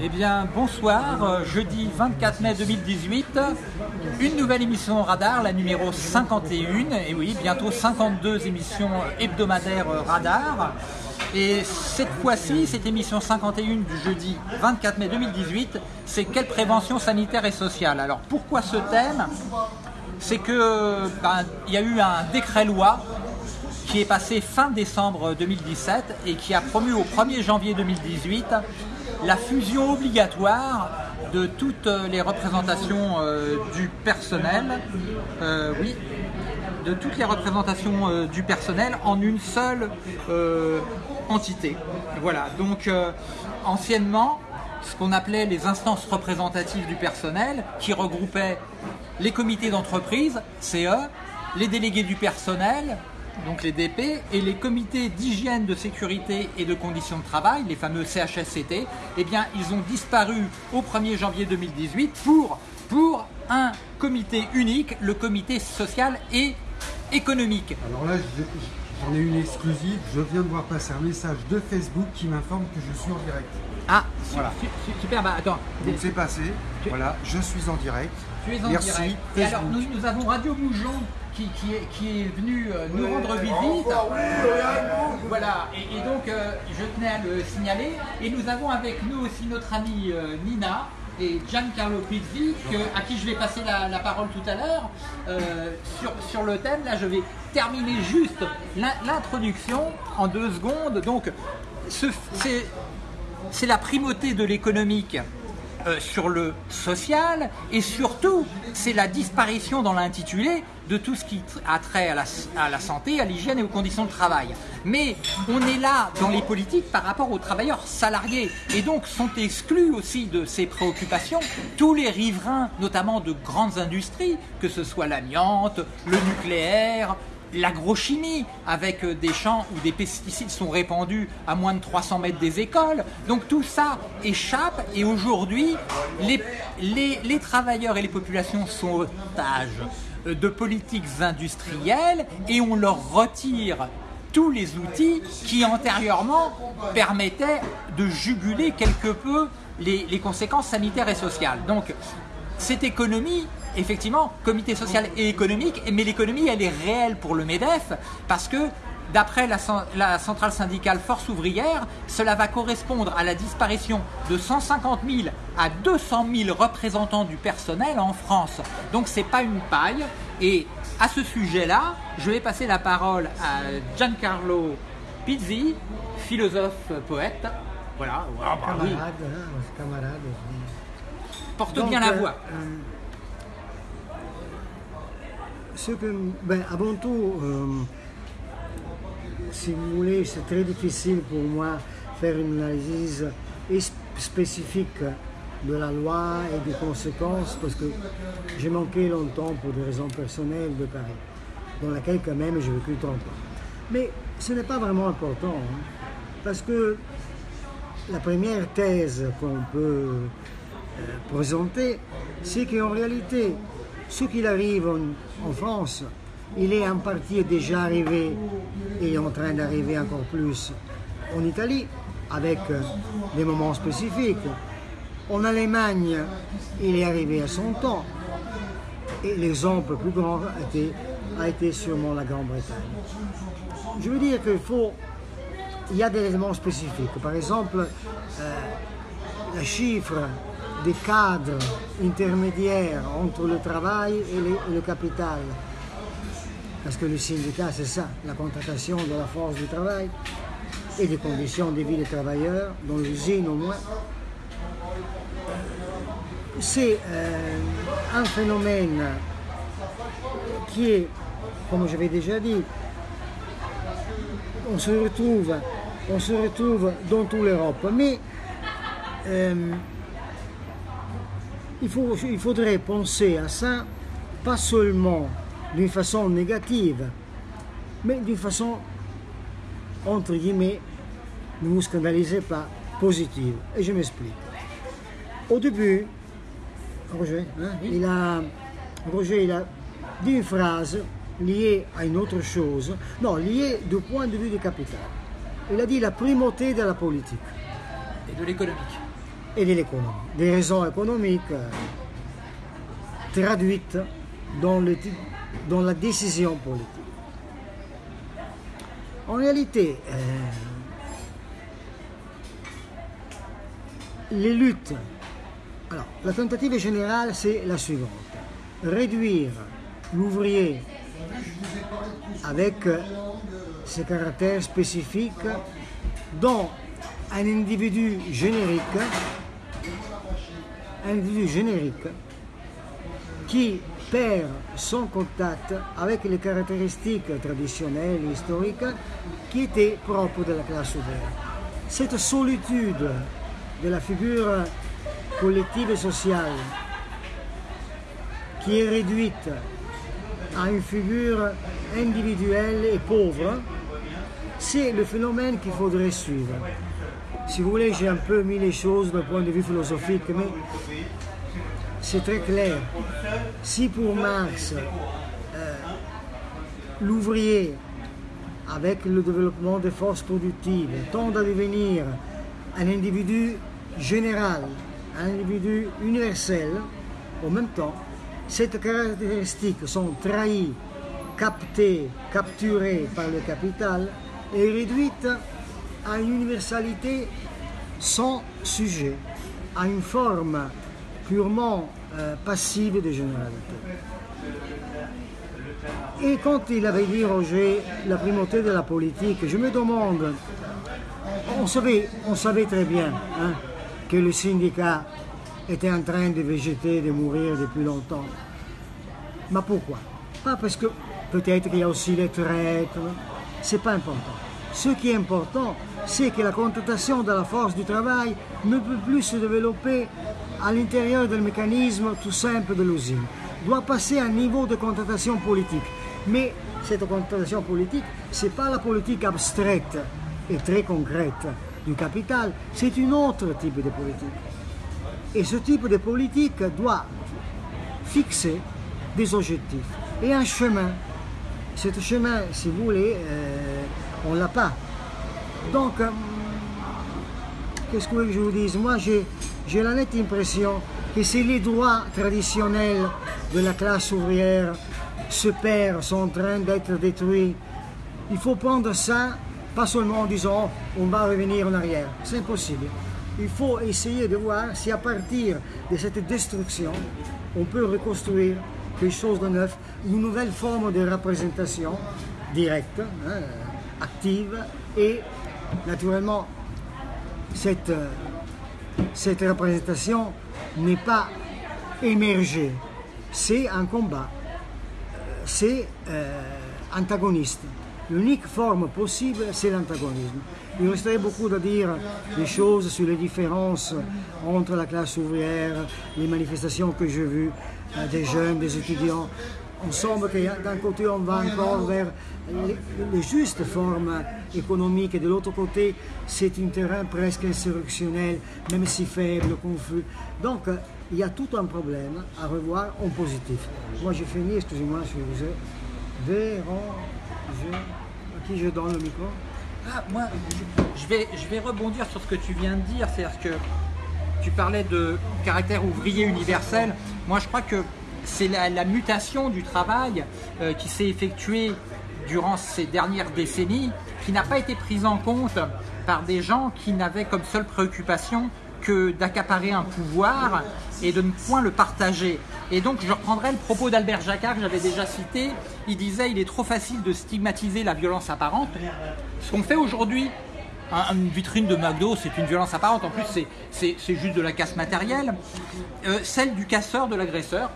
Eh bien, bonsoir, euh, jeudi 24 mai 2018, une nouvelle émission Radar, la numéro 51, et oui, bientôt 52 émissions hebdomadaires euh, Radar. Et cette fois-ci, cette émission 51 du jeudi 24 mai 2018, c'est quelle prévention sanitaire et sociale? Alors pourquoi ce thème? C'est que ben, y a eu un décret-loi qui est passé fin décembre 2017 et qui a promu au 1er janvier 2018 la fusion obligatoire de toutes les représentations euh, du personnel, euh, oui, de toutes les représentations euh, du personnel en une seule entité. Voilà, donc anciennement, ce qu'on appelait les instances représentatives du personnel, qui regroupaient les comités d'entreprise, CE, les délégués du personnel, donc les DP, et les comités d'hygiène, de sécurité et de conditions de travail, les fameux CHSCT, eh bien, ils ont disparu au 1er janvier 2018 pour, pour un comité unique, le comité social et économique. Alors là, j'en ai une exclusive. Je viens de voir passer un message de Facebook qui m'informe que je suis en direct. Ah, voilà. super, bah attends. Donc c'est passé, voilà, je suis en direct. Tu es en direct. Et alors, nous, nous avons Radio Moujon qui, est, qui est venu euh, nous rendre visite. Voilà, et, donc euh, je tenais à le signaler. Et nous avons avec nous aussi notre amie euh, Nina et Giancarlo Pizzi, à qui je vais passer la, parole tout à l'heure, sur, sur le thème. Là, je vais terminer juste l'introduction en deux secondes. Donc, c'est la primauté de l'économique sur le social et surtout c'est la disparition dans l'intitulé de tout ce qui a trait à la, à la santé, à l'hygiène et aux conditions de travail. Mais on est là dans les politiques par rapport aux travailleurs salariés et donc sont exclus aussi de ces préoccupations tous les riverains, notamment de grandes industries, que ce soit l'amiante, le nucléaire, l'agrochimie, avec des champs où des pesticides sont répandus à moins de 300 mètres des écoles. Donc tout ça échappe et aujourd'hui, les, les, les travailleurs et les populations sont otages de politiques industrielles et on leur retire tous les outils qui antérieurement permettaient de juguler quelque peu les, conséquences sanitaires et sociales. Donc cette économie, effectivement, comité social et économique, mais l'économie elle est réelle pour le MEDEF parce que D'après la, centrale syndicale Force ouvrière, cela va correspondre à la disparition de 150 000 à 200 000 représentants du personnel en France. Donc c'est pas une paille. Et à ce sujet-là, je vais passer la parole à Giancarlo Pizzi, philosophe poète. Voilà, ah, bah camarade, hein, camarade. Porte bien la voix. Euh, ce que, ben, avant tout, euh, si vous voulez, c'est très difficile pour moi faire une analyse spécifique de la loi et des conséquences parce que j'ai manqué longtemps pour des raisons personnelles de Paris, dans laquelle quand même j'ai vécu 30 ans. Mais ce n'est pas vraiment important hein, parce que la première thèse qu'on peut euh, présenter, c'est qu'en réalité, ce qu'il arrive en France, il est en partie déjà arrivé et en train d'arriver encore plus en Italie, avec euh, des moments spécifiques. En Allemagne, il est arrivé à son temps. Et l'exemple plus grand a été, sûrement la Grande-Bretagne. Je veux dire qu'il faut. Il y a des éléments spécifiques. Par exemple, euh, le chiffre des cadres intermédiaires entre le travail et le capital parce que le syndicat, c'est ça, la contratation de la force du travail et des conditions de vie des travailleurs, dans l'usine au moins. C'est euh, un phénomène qui est, comme j'avais déjà dit, on se retrouve, on se retrouve dans toute l'Europe. Mais euh, il, faut, il faudrait penser à ça, pas seulement d'une façon négative, mais d'une façon, entre guillemets, ne vous scandalisez pas, positive. Et je m'explique. Au début, Roger, hein, il a, Roger, il a dit une phrase liée à une autre chose, non, liée du point de vue du capital. Il a dit la primauté de la politique. Et de l'économique. Et de l'économie. Des raisons économiques euh, traduites dans, le, dans la décision politique. En réalité, euh, les luttes. Alors, la tentative générale, c'est la suivante. Réduire l'ouvrier avec ses caractères spécifiques dans un individu générique, un individu générique qui perd son contact avec les caractéristiques traditionnelles et historiques qui étaient propres de la classe ouvrière. Cette solitude de la figure collective et sociale qui est réduite à une figure individuelle et pauvre, c'est le phénomène qu'il faudrait suivre. Si vous voulez, j'ai un peu mis les choses d'un point de vue philosophique, mais c'est très clair. Si pour Marx, euh, l'ouvrier, avec le développement des forces productives, tend à devenir un individu général, un individu universel, en même temps, ces caractéristiques sont trahies, captées, capturées par le capital et réduites à une universalité sans sujet, à une forme purement euh, passive de généralité. Et quand il avait dit Roger la primauté de la politique, je me demande, on savait, on savait très bien hein, que le syndicat était en train de végéter, de mourir depuis longtemps. Mais pourquoi? Pas parce que peut-être qu'il y a aussi les traites, c'est pas important. Ce qui est important, c'est que la contestation de la force du travail ne peut plus se développer à l'intérieur du mécanisme tout simple de l'usine. Doit passer à un niveau de contestation politique. Mais cette contestation politique, ce n'est pas la politique abstraite et très concrète du capital, c'est un autre type de politique. Et ce type de politique doit fixer des objectifs et un chemin. Ce chemin, si vous voulez, euh, on l'a pas. Donc, euh, qu'est-ce que je vous dise? Moi, j'ai la nette impression que si les droits traditionnels de la classe ouvrière se perdent, sont en train d'être détruits, il faut prendre ça, pas seulement en disant on va revenir en arrière. C'est impossible. Il faut essayer de voir si à partir de cette destruction, on peut reconstruire quelque chose de neuf, une nouvelle forme de représentation directe, hein, active, et naturellement, cette, cette représentation n'est pas émergée, c'est un combat, c'est euh, antagoniste. L'unique forme possible, c'est l'antagonisme. Il resterait beaucoup à dire des choses sur les différences entre la classe ouvrière, les manifestations que j'ai vues euh, des jeunes, des étudiants. On semble que d'un côté on va encore vers les, justes formes économiques et de l'autre côté c'est un terrain presque insurrectionnel, même si faible, confus. Donc il y a tout un problème à revoir en positif. Moi j'ai fini, excusez-moi si vous êtes à qui je donne le micro? Ah, moi, je vais, je vais rebondir sur ce que tu viens de dire, c'est-à-dire que tu parlais de caractère ouvrier universel. Moi, je crois que c'est la, mutation du travail euh, qui s'est effectuée durant ces dernières décennies, qui n'a pas été prise en compte par des gens qui n'avaient comme seule préoccupation que d'accaparer un pouvoir et de ne point le partager. Et donc je reprendrai le propos d'Albert Jacquard que j'avais déjà cité. Il disait il est trop facile de stigmatiser la violence apparente. Ce qu'on fait aujourd'hui, une vitrine de McDo, c'est une violence apparente. En plus, c'est juste de la casse matérielle. Euh, celle du casseur, de l'agresseur.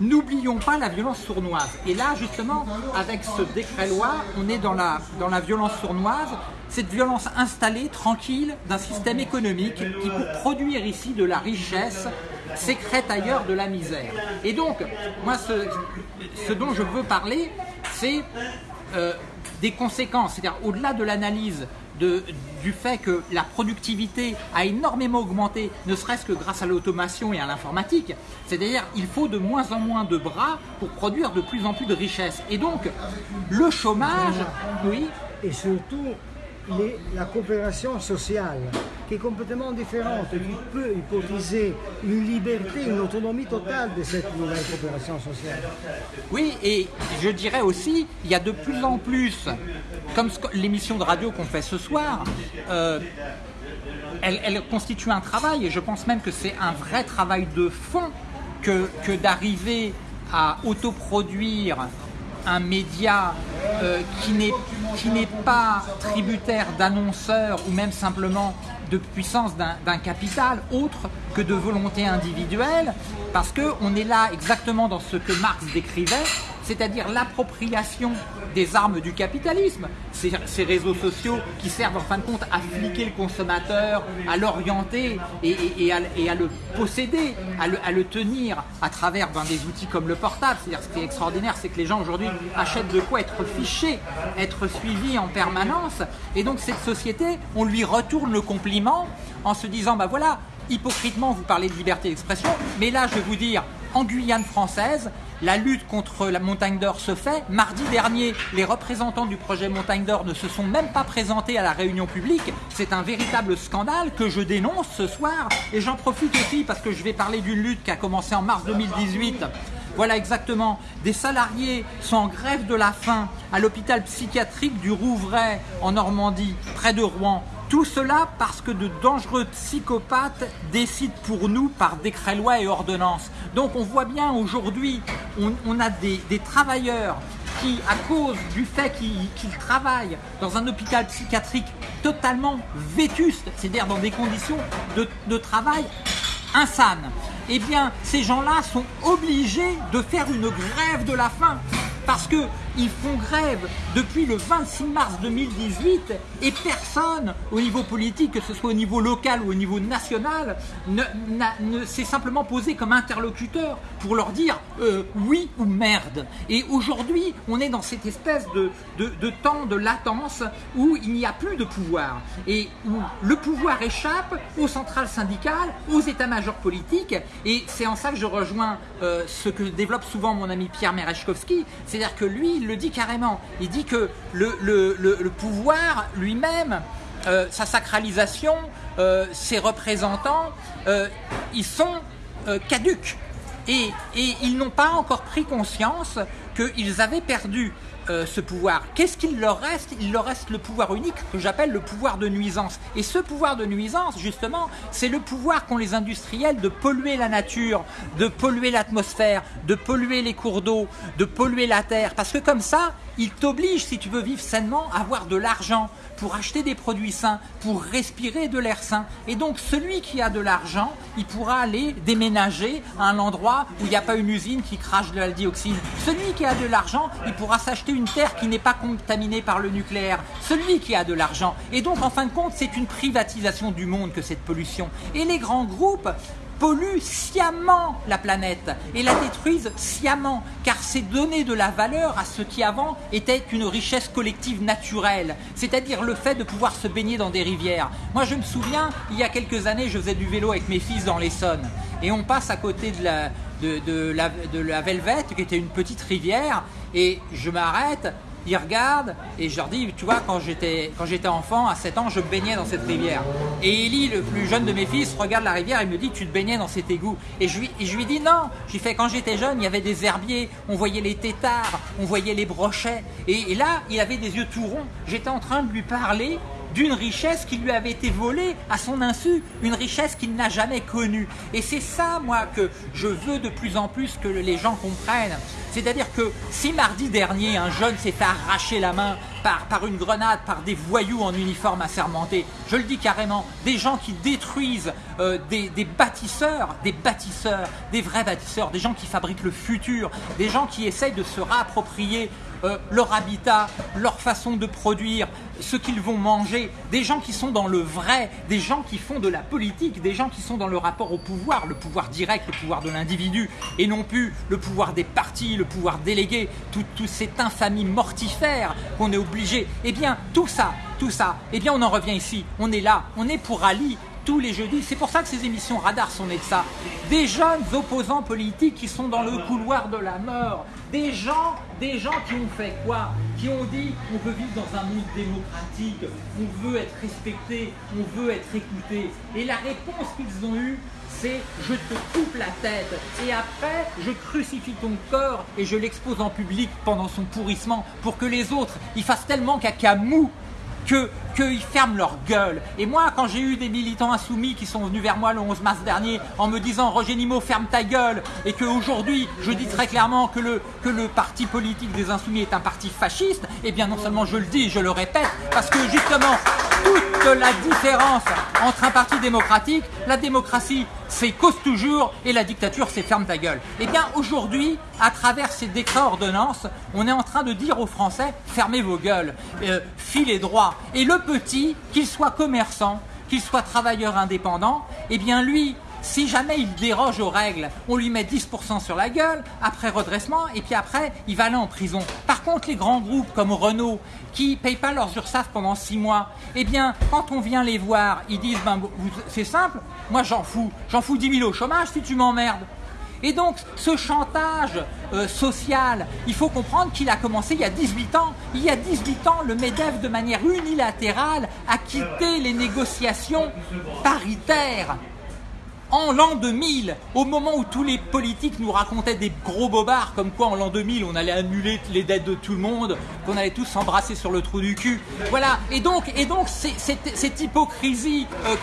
N'oublions pas la violence sournoise. Et là, justement, avec ce décret-loi, on est dans la, violence sournoise, cette violence installée, tranquille, d'un système économique qui, pour produire ici de la richesse, sécrète ailleurs de la misère. Et donc, moi, ce, dont je veux parler, c'est euh, des conséquences, c'est-à-dire au-delà de l'analyse du fait que la productivité a énormément augmenté, ne serait-ce que grâce à l'automation et à l'informatique. C'est-à-dire il faut de moins en moins de bras pour produire de plus en plus de richesses. Et donc, le chômage, oui. Et surtout, la coopération sociale qui est complètement différente qui peut hypothéser une liberté, une autonomie totale de cette nouvelle coopération sociale. Oui, et je dirais aussi, il y a de plus en plus, comme l'émission de radio qu'on fait ce soir, euh, elle, constitue un travail, et je pense même que c'est un vrai travail de fond que, que d'arriver à autoproduire un média euh, qui n'est pas tributaire d'annonceurs ou même simplement de puissance d'un capital autre que de volonté individuelle, parce qu'on est là exactement dans ce que Marx décrivait, c'est-à-dire l'appropriation des armes du capitalisme, ces, réseaux sociaux qui servent en fin de compte à fliquer le consommateur, à l'orienter et, à, le posséder, à le, tenir à travers ben, des outils comme le portable. C'est-à-dire ce qui est extraordinaire, c'est que les gens aujourd'hui achètent de quoi être fichés, être suivis en permanence. Et donc cette société, on lui retourne le compliment en se disant, ben voilà, hypocritement, vous parlez de liberté d'expression, mais là, je vais vous dire, en Guyane française, la lutte contre la montagne d'or se fait. Mardi dernier, les représentants du projet Montagne d'or ne se sont même pas présentés à la réunion publique. C'est un véritable scandale que je dénonce ce soir. Et j'en profite aussi parce que je vais parler d'une lutte qui a commencé en mars 2018 voilà exactement. Des salariés sont en grève de la faim à l'hôpital psychiatrique du Rouvray en Normandie, près de Rouen. Tout cela parce que de dangereux psychopathes décident pour nous par décret loi et ordonnance. Donc on voit bien aujourd'hui, on, a des, travailleurs qui, à cause du fait qu'ils travaillent dans un hôpital psychiatrique totalement vétuste, c'est-à-dire dans des conditions de, de travail insanes, eh bien ces gens-là sont obligés de faire une grève de la faim parce qu'ils font grève depuis le 26 mars 2018 et personne au niveau politique, que ce soit au niveau local ou au niveau national, ne, s'est simplement posé comme interlocuteur pour leur dire euh, oui ou merde. Et aujourd'hui, on est dans cette espèce de, de, temps de latence où il n'y a plus de pouvoir et où le pouvoir échappe aux centrales syndicales, aux états-majors politiques. Et c'est en ça que je rejoins euh, ce que développe souvent mon ami Pierre Merechkovski, c'est-à-dire que lui, il le dit carrément. Il dit que le, pouvoir lui-même, euh, sa sacralisation, euh, ses représentants, ils sont caducs. Et, et ils n'ont pas encore pris conscience qu'ils avaient perdu euh, ce pouvoir. Qu'est-ce qu'il leur reste? Il leur reste le pouvoir unique que j'appelle le pouvoir de nuisance. Et ce pouvoir de nuisance, justement, c'est le pouvoir qu'ont les industriels de polluer la nature, de polluer l'atmosphère, de polluer les cours d'eau, de polluer la terre. Parce que comme ça, ils t'obligent, si tu veux vivre sainement, à avoir de l'argent pour acheter des produits sains, pour respirer de l'air sain. Et donc celui qui a de l'argent, il pourra aller déménager à un endroit où il n'y a pas une usine qui crache de la dioxine. Celui qui a de l'argent, il pourra s'acheter une terre qui n'est pas contaminée par le nucléaire. Celui qui a de l'argent. Et donc en fin de compte, c'est une privatisation du monde que cette pollution. Et les grands groupes polluent sciemment la planète et la détruisent sciemment, car c'est donner de la valeur à ce qui avant était une richesse collective naturelle, c'est-à-dire le fait de pouvoir se baigner dans des rivières. Moi je me souviens, il y a quelques années, je faisais du vélo avec mes fils dans l'Essonne, et on passe à côté de la, de, la, de la Velvette, qui était une petite rivière, et je m'arrête, ils regardent et je leur dis, tu vois, quand j'étais quand j'étais enfant, à 7 ans, je baignais dans cette rivière. Et Eli, le plus jeune de mes fils, regarde la rivière et me dit, tu te baignais dans cet égout. Et je lui, je lui dis non. J'ai fait quand j'étais jeune, il y avait des herbiers, on voyait les têtards, on voyait les brochets. Et, et là, il avait des yeux tout ronds. J'étais en train de lui parler d'une richesse qui lui avait été volée à son insu, une richesse qu'il n'a jamais connue. Et c'est ça, moi, que je veux de plus en plus que les gens comprennent. C'est-à-dire que si mardi dernier, un jeune s'est fait arracher la main par, par une grenade, par des voyous en uniforme assermenté, je le dis carrément, des gens qui détruisent euh, des, des bâtisseurs, des bâtisseurs, des vrais bâtisseurs, des gens qui fabriquent le futur, des gens qui essayent de se réapproprier euh, leur habitat, leur façon de produire, ce qu'ils vont manger, des gens qui sont dans le vrai, des gens qui font de la politique, des gens qui sont dans le rapport au pouvoir, le pouvoir direct, le pouvoir de l'individu, et non plus le pouvoir des partis, le pouvoir délégué, toute tout cette infamie mortifère qu'on est obligé. Eh bien, tout ça, tout ça, eh bien, on en revient ici. On est là, on est pour Ali, tous les jeudis. C'est pour ça que ces émissions radar sont nées de ça. Des jeunes opposants politiques qui sont dans le couloir de la mort. Des gens, des gens qui ont fait quoi? Qui ont dit on veut vivre dans un monde démocratique, on veut être respecté, on veut être écouté. Et la réponse qu'ils ont eue, c'est je te coupe la tête et après je crucifie ton corps et je l'expose en public pendant son pourrissement pour que les autres ils fassent tellement caca mou que qu'ils ferment leur gueule. Et moi, quand j'ai eu des militants insoumis qui sont venus vers moi le 11 mars dernier en me disant Roger Nimo, ferme ta gueule, et qu'aujourd'hui, je dis très clairement que le, que le parti politique des insoumis est un parti fasciste, eh bien non seulement je le dis, je le répète, parce que justement, toute la différence entre un parti démocratique, la démocratie c'est cause toujours et la dictature c'est ferme ta gueule. Eh bien aujourd'hui, à travers ces décrets ordonnances, on est en train de dire aux Français fermez vos gueules, euh, filez droit. Et le petit, qu'il soit commerçant, qu'il soit travailleur indépendant, eh bien lui, si jamais il déroge aux règles, on lui met 10% sur la gueule, après redressement, et puis après, il va aller en prison. Par contre, les grands groupes comme Renault, qui ne payent pas leurs URSAF pendant 6 mois, eh bien, quand on vient les voir, ils disent, ben, c'est simple, moi j'en fous, j'en fous 10 000 au chômage si tu m'emmerdes. Et donc, ce chantage euh, social, il faut comprendre qu'il a commencé il y a 18 ans. Il y a 18 ans, le MEDEF, de manière unilatérale, a quitté les négociations paritaires en l'an 2000, au moment où tous les politiques nous racontaient des gros bobards, comme quoi en l'an 2000 on allait annuler les dettes de tout le monde, qu'on allait tous s'embrasser sur le trou du cul. Voilà. Et donc, et donc cette, hypocrisie, euh,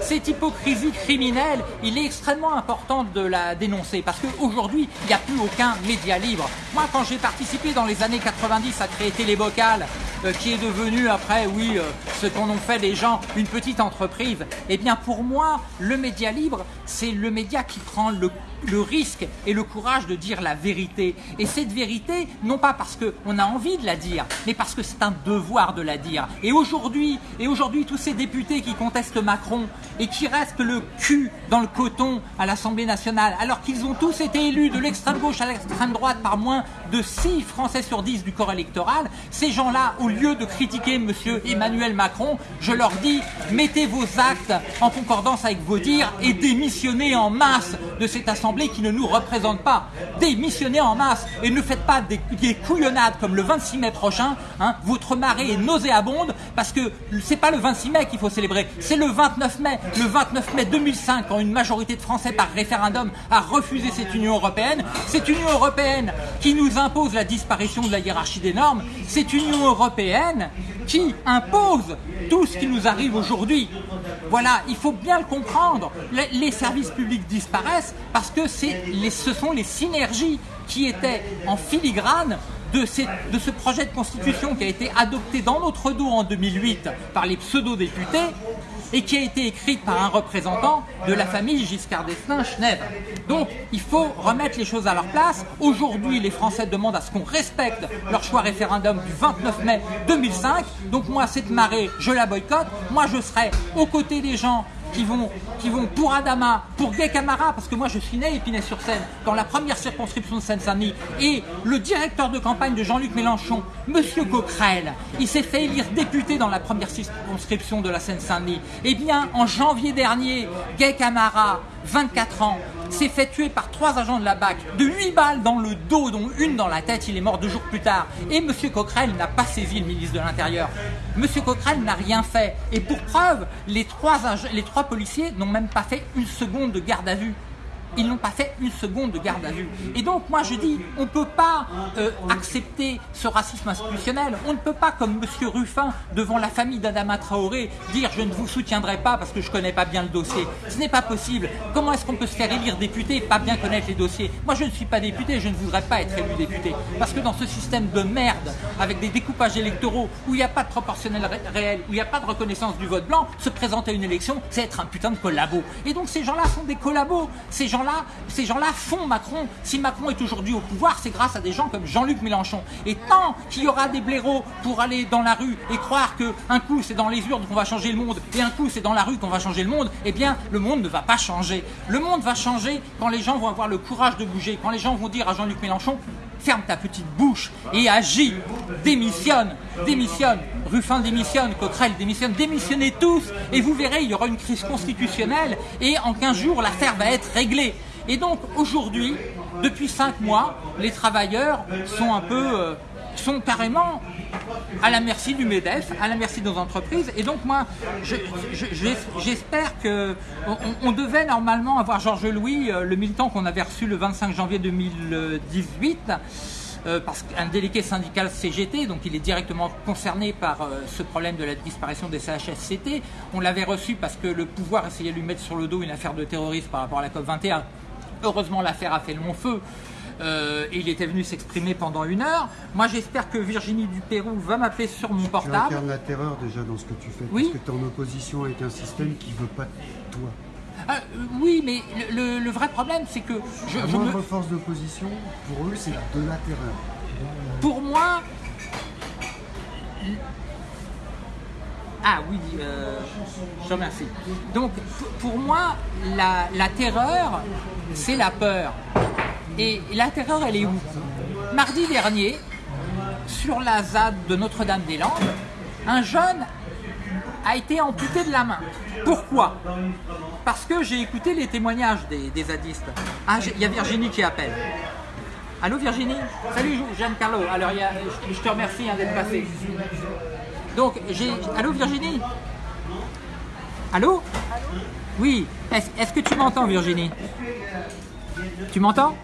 cette hypocrisie criminelle, il est extrêmement important de la dénoncer parce qu'aujourd'hui il n'y a plus aucun média libre. Moi, quand j'ai participé dans les années 90 à créer Télébocal, euh, qui est devenu après, oui, euh, ce qu'en ont fait les gens, une petite entreprise, eh bien pour moi, le média libre, c'est le média qui prend le le risque et le courage de dire la vérité. Et cette vérité, non pas parce qu'on a envie de la dire, mais parce que c'est un devoir de la dire. Et aujourd'hui, et aujourd'hui, tous ces députés qui contestent Macron et qui restent le cul dans le coton à l'Assemblée nationale, alors qu'ils ont tous été élus de l'extrême gauche à l'extrême droite par moins de 6 Français sur 10 du corps électoral, ces gens-là, au lieu de critiquer M. Emmanuel Macron, je leur dis, mettez vos actes en concordance avec vos dires et démissionnez en masse de cette Assemblée qui ne nous représente pas. Démissionnez en masse et ne faites pas des, couillonnades comme le 26 mai prochain. Hein. Votre marée est nauséabonde parce que c'est pas le 26 mai qu'il faut célébrer, c'est le 29 mai. Le 29 mai 2005, quand une majorité de Français par référendum a refusé cette Union européenne, cette Union européenne qui nous impose la disparition de la hiérarchie des normes, cette Union européenne qui impose tout ce qui nous arrive aujourd'hui. Voilà, il faut bien le comprendre. Les, services publics disparaissent parce que ce sont les synergies qui étaient en filigrane de, de, ce projet de constitution qui a été adopté dans notre dos en 2008 par les pseudo-députés et qui a été écrite par un représentant de la famille Giscard d'Estaing Schneider. Donc il faut remettre les choses à leur place. Aujourd'hui, les Français demandent à ce qu'on respecte leur choix référendum du 29 mai 2005. Donc moi, cette marée, je la boycotte. Moi, je serai aux côtés des gens qui vont, pour Adama, pour Gay Camara, parce que moi je suis né à Épinay-sur-Seine, dans la première circonscription de Seine-Saint-Denis, et le directeur de campagne de Jean-Luc Mélenchon, Monsieur Coquerel, il s'est fait élire député dans la première circonscription de la Seine-Saint-Denis. Eh bien, en janvier dernier, Gay Camara, 24 ans, s'est fait tuer par trois agents de la BAC, de 8 balles dans le dos, dont une dans la tête, il est mort deux jours plus tard. Et M. Coquerel n'a pas saisi le ministre de l'Intérieur. M. Coquerel n'a rien fait. Et pour preuve, les trois, les trois policiers n'ont même pas fait une seconde de garde à vue ils n'ont pas fait une seconde de garde à vue. Et donc moi je dis, on ne peut pas euh, accepter ce racisme institutionnel. On ne peut pas, comme M. Ruffin, devant la famille d'Adama Traoré, dire je ne vous soutiendrai pas parce que je ne connais pas bien le dossier. Ce n'est pas possible. Comment est-ce qu'on peut se faire élire député et pas bien connaître les dossiers? Moi je ne suis pas député, je ne voudrais pas être élu député. Parce que dans ce système de merde, avec des découpages électoraux, où il n'y a pas de proportionnel réel, où il n'y a pas de reconnaissance du vote blanc, se présenter à une élection, c'est être un putain de collabo. Et donc ces gens-là sont des collabos. Ces gens ces gens-là font Macron. Si Macron est aujourd'hui au pouvoir, c'est grâce à des gens comme Jean-Luc Mélenchon. Et tant qu'il y aura des blaireaux pour aller dans la rue et croire que un coup c'est dans les urnes qu'on va changer le monde et un coup c'est dans la rue qu'on va changer le monde, eh bien le monde ne va pas changer. Le monde va changer quand les gens vont avoir le courage de bouger, quand les gens vont dire à Jean-Luc Mélenchon ferme ta petite bouche et agis, démissionne, démissionne. Ruffin démissionne, Coquerel démissionne, démissionnez tous et vous verrez, il y aura une crise constitutionnelle et en 15 jours, l'affaire va être réglée. Et donc aujourd'hui, depuis 5 mois, les travailleurs sont un peu, euh, sont carrément à la merci du MEDEF, à la merci de nos entreprises. Et donc moi, j'espère que on, devait normalement avoir Georges Louis, euh, le militant qu'on avait reçu le 25 janvier 2018. Euh, parce qu'un délégué syndical CGT, donc il est directement concerné par euh, ce problème de la disparition des CHSCT. On l'avait reçu parce que le pouvoir essayait de lui mettre sur le dos une affaire de terrorisme par rapport à la COP21. Heureusement, l'affaire a fait le long feu. Euh, il était venu s'exprimer pendant une heure. Moi, j'espère que Virginie Dupérou va m'appeler sur mon portable. Tu incarnes la terreur déjà dans ce que tu fais. Oui. Parce que tu es en opposition avec un système qui ne veut pas toi. Ah, euh, oui, mais le, vrai problème, c'est que... Je, la moindre force d'opposition, pour eux, c'est de la terreur. Pour moi... Ah oui, euh, je remercie. Donc, pour moi, la, la terreur, c'est la peur. Et la terreur, elle est où Mardi dernier, sur la ZAD de Notre-Dame-des-Landes, un jeune a été amputé de la main. Pourquoi Parce que j'ai écouté les témoignages des, zadistes. Ah, il y a Virginie qui appelle. Allô Virginie Salut Jeanne Carlo. Alors je, te remercie hein, d'être passé. Donc j'ai. Allô Virginie Allô Oui. Est-ce que tu m'entends Virginie Tu m'entends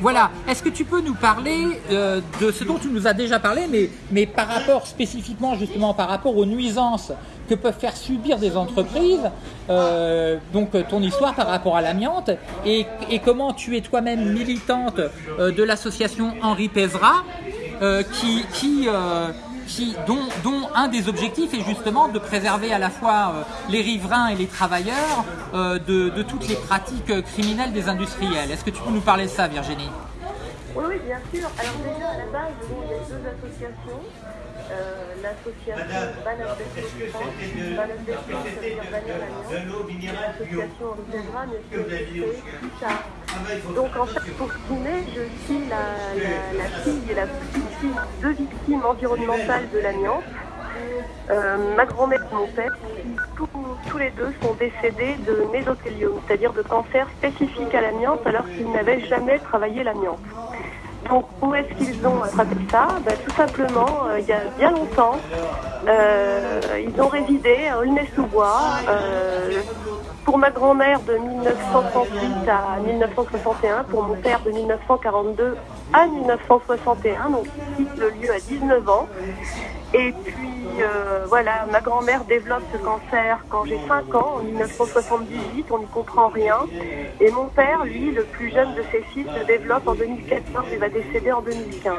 voilà. Est-ce que tu peux nous parler euh, de ce dont tu nous as déjà parlé, mais, mais par rapport spécifiquement justement par rapport aux nuisances que peuvent faire subir des entreprises, euh, donc ton histoire par rapport à l'amiante, et, comment tu es toi-même militante euh, de l'association Henri Pézra, qui, qui dont, un des objectifs est justement de préserver à la fois euh, les riverains et les travailleurs euh, de, toutes les pratiques criminelles des industriels. Est-ce que tu peux nous parler de ça, Virginie? Oui, oui, bien sûr. Alors déjà, à la base, il y a deux associations. Euh, l'association Banane de France, Banane de France, ça veut dire Banane l'association Origènera, mais c'est tard. Donc en fait, pour finir, je suis la, la, la fille et la petite fille de victimes environnementales de l'amiante. Euh, ma grand-mère et mon père, tous, tous, les deux sont décédés de mésothéliome, c'est-à-dire de cancer spécifique à l'amiante alors qu'ils n'avaient jamais travaillé l'amiante. Donc où est-ce qu'ils ont attrapé ça? Ben, Tout simplement, euh, il y a bien longtemps, euh, ils ont résidé à Aulnay-sous-Bois. Euh, pour ma grand-mère de 1938 à 1961, pour mon père de 1942 à 1961, donc ici le lieu à 19 ans. Et puis euh, voilà, ma grand-mère développe ce cancer quand j'ai 5 ans, en 1978, on n'y comprend rien. Et mon père, lui, le plus jeune de ses fils, le développe en 2014 et va décéder en 2015.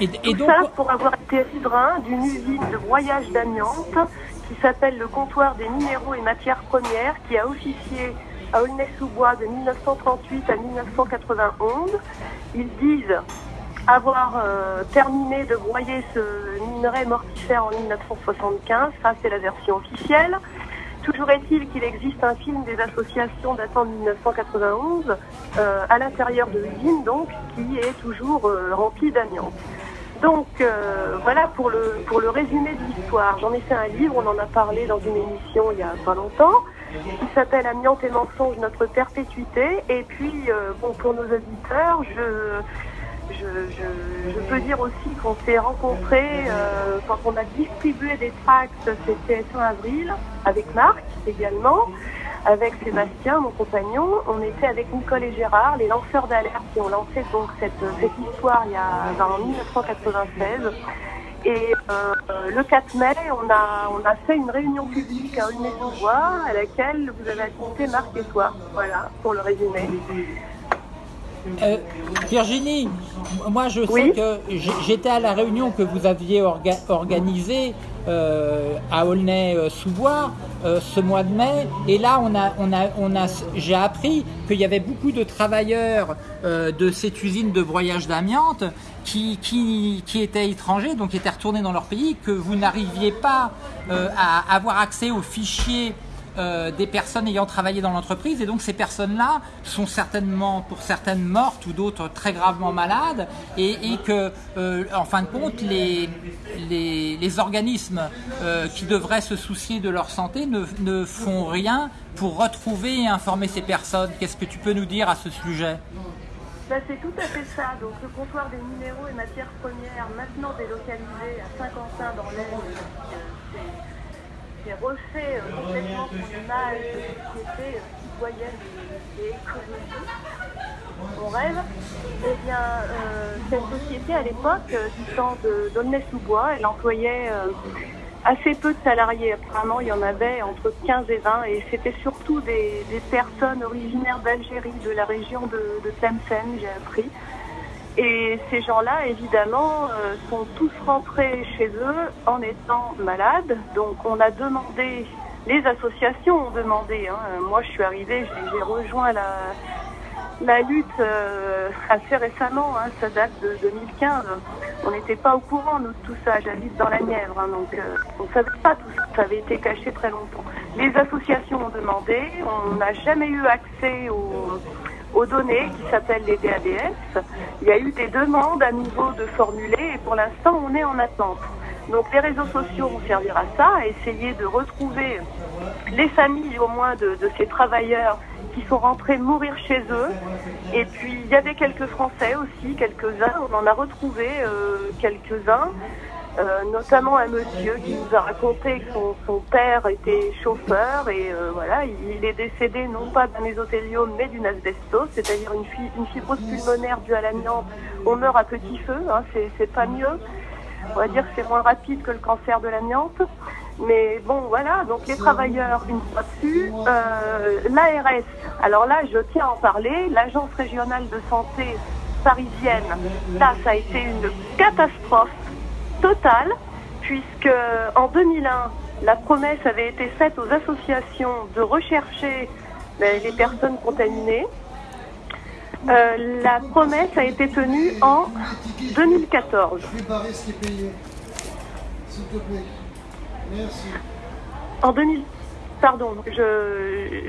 Et, Tout ça pour avoir été riverain d'une usine de broyage d'amiante qui s'appelle le comptoir des minéraux et matières premières, qui a officié à Aulnay-sous-Bois de 1938 à 1991. Ils disent avoir euh, terminé de broyer ce minerai mortifère en 1975. Ça, c'est la version officielle. Toujours est-il qu'il existe un film des associations datant de 1991 euh, à l'intérieur de l'usine, donc, qui est toujours euh, rempli d'amiante. Donc voilà pour le, pour le résumé de l'histoire. J'en ai fait un livre, on en a parlé dans une émission il y a pas longtemps, qui s'appelle Amiante et mensonge, notre perpétuité. Et puis, bon, pour nos auditeurs, je, je, peux dire aussi qu'on s'est rencontrés euh, quand on a distribué des tracts, c'était fin avril, avec Marc également, avec Sébastien, mon compagnon. On était avec Nicole et Gérard, les lanceurs d'alerte qui ont lancé donc cette, histoire il y a en 1996. Et euh, le 4 mai, on a, on a fait une réunion publique à Aulnay-sous-Bois à laquelle vous avez assisté Marc et toi. Voilà, pour le résumé. Euh, Virginie, moi je sais que j'étais à la réunion que vous aviez organisée euh, à Aulnay-sous-Bois euh, ce mois de mai, et là on a, on a, on a, j'ai appris qu'il y avait beaucoup de travailleurs de cette usine de broyage d'amiante qui, qui, qui, étaient étrangers, donc qui étaient retournés dans leur pays, que vous n'arriviez pas à avoir accès aux fichiers euh, des personnes ayant travaillé dans l'entreprise et donc ces personnes-là sont certainement pour certaines mortes ou d'autres très gravement malades et, que euh, en fin de compte les, les, organismes euh, qui devraient se soucier de leur santé ne, ne font rien pour retrouver et informer ces personnes. Qu'est-ce que tu peux nous dire à ce sujet? Bah, c'est tout à fait ça. Donc le comptoir des minéraux et matières premières, maintenant délocalisé à Saint-Quentin dans l'Aisne, c'est refait euh, complètement son image de société euh, citoyenne et écologique. On rêve. Eh bien, euh, cette société, à l'époque, du temps d'Aulnay-sous-Bois, elle employait assez peu de salariés. Apparemment, il y en avait entre 15 et 20 et c'était surtout des, personnes originaires d'Algérie, de la région de, de Tlemcen, j'ai appris. Et ces gens-là, évidemment, euh, sont tous rentrés chez eux en étant malades. Donc on a demandé, les associations ont demandé, hein. moi je suis arrivée, j'ai rejoint la, la lutte euh, assez récemment, hein, ça date de 2015. On n'était pas au courant de tout ça, j'habite dans la Nièvre, hein, donc euh, on ne savait pas tout ça, ça avait été caché très longtemps. Les associations ont demandé, on n'a jamais eu accès aux aux données qui s'appellent les DADS. Il y a eu des demandes à nouveau de formuler et pour l'instant on est en attente. Donc les réseaux sociaux vont servir à ça, à essayer de retrouver les familles au moins de, ces travailleurs qui sont rentrés mourir chez eux. Et puis il y avait quelques Français aussi, quelques-uns, on en a retrouvé euh, quelques-uns. Euh, notamment un monsieur qui nous a raconté que son, père était chauffeur et euh, voilà, il, est décédé non pas d'un mésothéliome mais d'une asbestose, c'est-à-dire une, une, fibrose pulmonaire due à l'amiante. On meurt à petit feu, hein, c'est pas mieux. On va dire que c'est moins rapide que le cancer de l'amiante. Mais bon, voilà, donc les travailleurs, une fois dessus, euh, l'ARS, alors là, je tiens à en parler, l'Agence régionale de santé parisienne, là, ça a été une catastrophe totale, puisque en 2001, la promesse avait été faite aux associations de rechercher ben, les personnes contaminées. Euh, la promesse a été tenue en 2014. En 2000, pardon,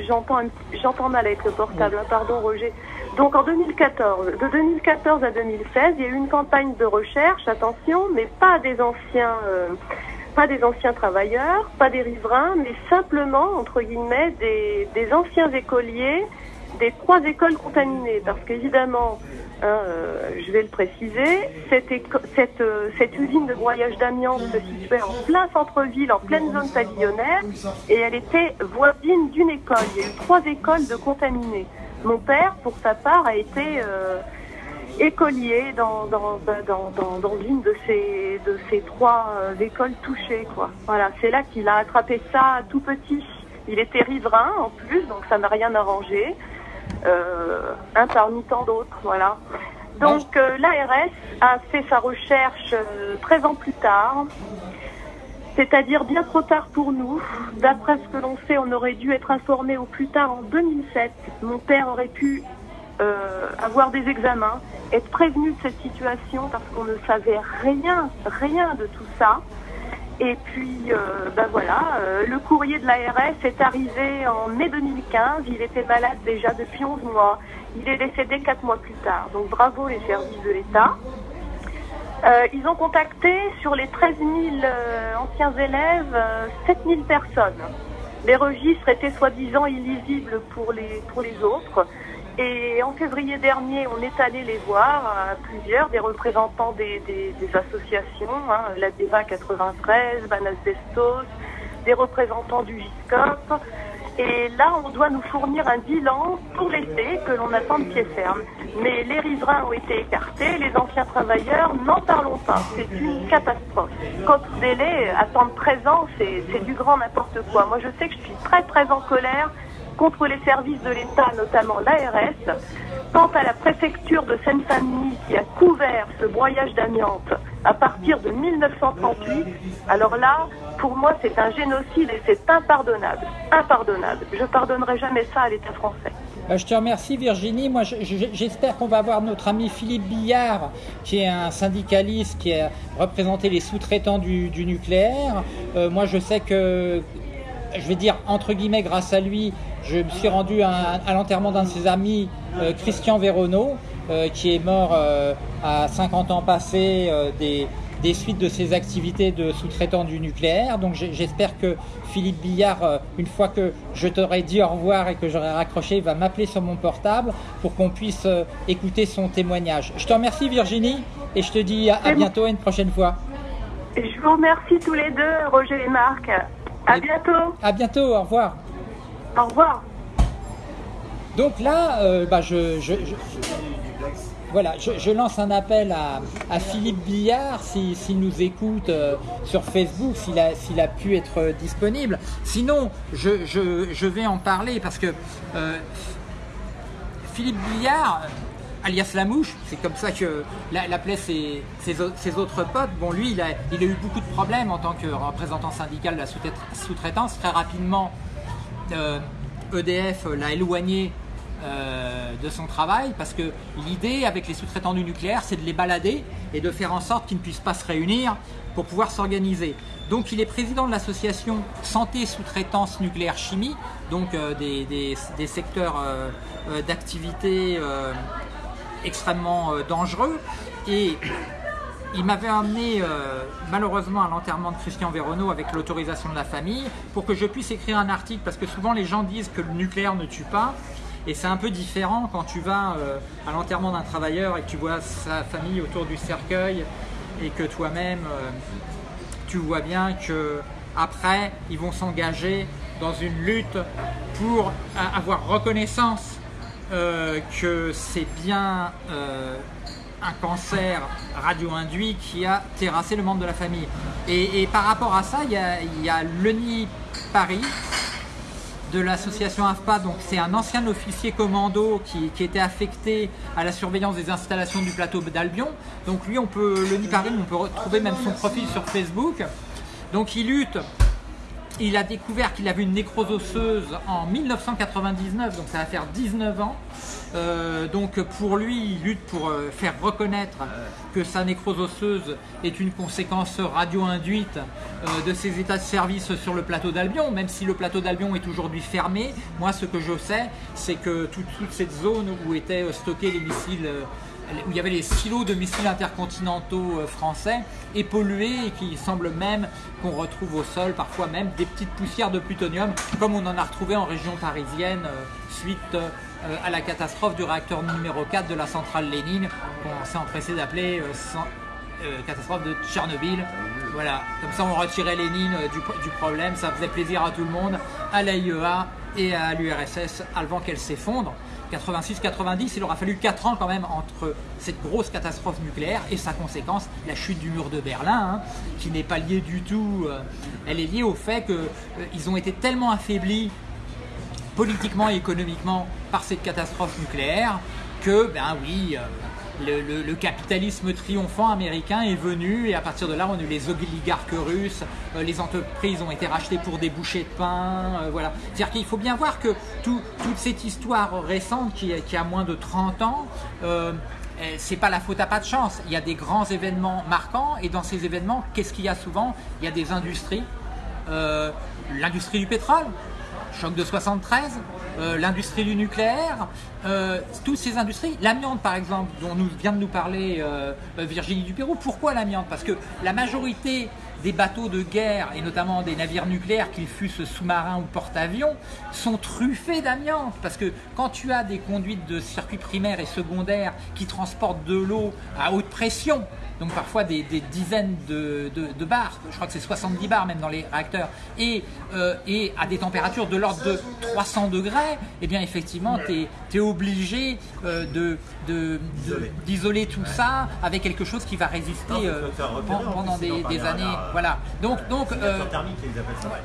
j'entends j'entends mal avec le portable. Hein, pardon, Roger. Donc en 2014, de 2014 à 2016, il y a eu une campagne de recherche, attention, mais pas des anciens, euh, pas des anciens travailleurs, pas des riverains, mais simplement entre guillemets des, des anciens écoliers des trois écoles contaminées, parce qu'évidemment, hein, euh, je vais le préciser, cette, cette, euh, cette usine de broyage d'amiante se situait en plein centre-ville, en pleine zone pavillonnaire, et elle était voisine d'une école. Il y a eu trois écoles de contaminés. Mon père, pour sa part, a été euh, écolier dans, dans, dans, dans, une de ces, de ces trois euh, écoles touchées. Quoi. Voilà, c'est là qu'il a attrapé ça tout petit. Il était riverain en plus, donc ça n'a rien arrangé. Euh, un parmi tant d'autres, voilà. Donc euh, l'ARS a fait sa recherche 13 ans plus tard c'est-à-dire bien trop tard pour nous. D'après ce que l'on sait, on aurait dû être informé au plus tard en 2007. Mon père aurait pu euh, avoir des examens, être prévenu de cette situation parce qu'on ne savait rien, rien de tout ça. Et puis, euh, ben voilà, euh, le courrier de l'ARS est arrivé en mai 2015. Il était malade déjà depuis 11 mois. Il est décédé 4 mois plus tard. Donc bravo les services de l'État. Euh, ils ont contacté sur les 13 000 euh, anciens élèves 7 euh, 000 personnes. Les registres étaient soi-disant illisibles pour les, pour les autres. Et en février dernier, on est allé les voir, plusieurs, des représentants des, associations, hein, la DEVA 93, Banas Bestos, des représentants du GISCOP, et là, on doit nous fournir un bilan pour l'été que l'on attend de pied ferme. Mais les riverains ont été écartés, les anciens travailleurs, n'en parlons pas. C'est une catastrophe. Quand délai, attendre 13 ans, c'est du grand n'importe quoi. Moi, je sais que je suis très, très en colère contre les services de l'État, notamment l'ARS, quant à la préfecture de Seine-Saint-Denis qui a couvert ce broyage d'amiante à partir de 1938, alors là, pour moi, c'est un génocide et c'est impardonnable. Impardonnable. Je pardonnerai jamais ça à l'État français. Euh, je te remercie Virginie. Moi, j'espère qu'on va avoir notre ami Philippe Billard, qui est un syndicaliste qui a représenté les sous-traitants du, nucléaire. Euh, moi, je sais que je vais dire entre guillemets grâce à lui, je me suis rendu à, à l'enterrement d'un de ses amis, euh, Christian Véronneau, euh, qui est mort euh, à 50 ans passés des, des suites de ses activités de sous-traitant du nucléaire. Donc j'espère que Philippe Billard, une fois que je t'aurai dit au revoir et que j'aurai raccroché, va m'appeler sur mon portable pour qu'on puisse écouter son témoignage. Je te remercie Virginie et je te dis à, à bientôt et une prochaine fois. Je vous remercie tous les deux, Roger et Marc. À Et- bientôt. À bientôt, au revoir. Au revoir. Donc là, euh, bah, je, je- je- voilà, je, lance un appel à, à Philippe Billard si- s'il nous écoute euh, sur Facebook, s'il a, pu être euh, disponible. Sinon, je, je- je vais en parler parce que euh, Philippe Billard, alias Lamouche, c'est comme ça que l'a- l'appelaient ses, ses au- ses autres potes. Bon, lui, il a, eu beaucoup de problèmes en tant que représentant syndical de la sous-trait- sous-traitance. Très rapidement, euh, EDF l'a éloigné euh, de son travail parce que l'idée avec les sous-traitants du nucléaire, c'est de les balader et de faire en sorte qu'ils ne puissent pas se réunir pour pouvoir s'organiser. Donc il est président de l'association Santé Sous-traitance Nucléaire Chimie, donc euh, des, secteurs d'activité extrêmement euh, dangereux. Et il m'avait amené euh, malheureusement à l'enterrement de Christian Véronneau avec l'autorisation de la famille pour que je puisse écrire un article parce que souvent les gens disent que le nucléaire ne tue pas et c'est un peu différent quand tu vas euh, à l'enterrement d'un travailleur et que tu vois sa famille autour du cercueil et que toi-même tu vois bien que après ils vont s'engager dans une lutte pour avoir reconnaissance euh, que c'est bien euh, un cancer radio-induit qui a terrassé le membre de la famille. Et, par rapport à ça, il y a, y Leni Paris de l'association AFPA, donc c'est un ancien officier commando qui, qui était affecté à la surveillance des installations du plateau d'Albion. Donc lui, on peut, Leni Paris, on peut retrouver même son profil sur Facebook. Donc il lutte il a découvert qu'il avait une nécrose osseuse en 1999, donc ça va faire 19 ans. Euh, donc pour lui, il lutte pour euh, faire reconnaître que sa nécrose osseuse est une conséquence radio-induite euh, de ses états de service sur le plateau d'Albion, même si le plateau d'Albion est aujourd'hui fermé. Moi, ce que je sais, c'est que toute, cette zone où étaient stockés les missiles où il y avait les silos de missiles intercontinentaux euh, français est pollué et qu'il semble même qu'on retrouve au sol parfois même des petites poussières de plutonium comme on en a retrouvé en région parisienne euh, suite euh, à la catastrophe du réacteur numéro 4 de la centrale Lénine qu'on s'est empressé d'appeler catastrophe de Tchernobyl. Voilà, comme ça on retirait Lénine du, du problème, ça faisait plaisir à tout le monde, à l'AIEA et à l'URSS avant qu'elle s'effondre. 86-90, il aura fallu 4 ans quand même entre cette grosse catastrophe nucléaire et sa conséquence, la chute du mur de Berlin, hein, qui n'est pas liée du tout. euh, elle est liée au fait qu'ils ont été tellement affaiblis politiquement et économiquement par cette catastrophe nucléaire que, ben oui, euh, le, capitalisme triomphant américain est venu et à partir de là, on a eu les oligarques russes, euh, les entreprises ont été rachetées pour des bouchées de pain, euh, voilà. C'est-à-dire qu'il faut bien voir que tout- toute cette histoire récente qui, qui a moins de 30 ans, euh, eh, c'est pas la faute à pas de chance. Il y a des grands événements marquants et dans ces événements, qu'est-ce qu'il y a souvent? Il y a des industries, euh, l'industrie du pétrole, choc de 73, euh, l'industrie du nucléaire, euh, toutes ces industries, l'amiante par exemple, dont nous vient de nous parler euh, euh, Virginie Dupérou, pourquoi l'amiante? Parce que la majorité des bateaux de guerre, et notamment des navires nucléaires, qu'ils fussent sous-marins ou porte-avions, sont truffés d'amiante. Parce que quand tu as des conduites de circuits primaires et secondaires qui transportent de l'eau à haute pression, donc parfois des, des dizaines de, de- de bars, je crois que c'est 70 bars même dans les réacteurs, et, euh, et à des températures de l'ordre de 300 degrés, eh bien effectivement, tu es, obligé euh, de- d'isoler tout ça avec quelque chose qui va résister Non, euh, pendant des, années. Là, Voilà. Donc, donc, euh,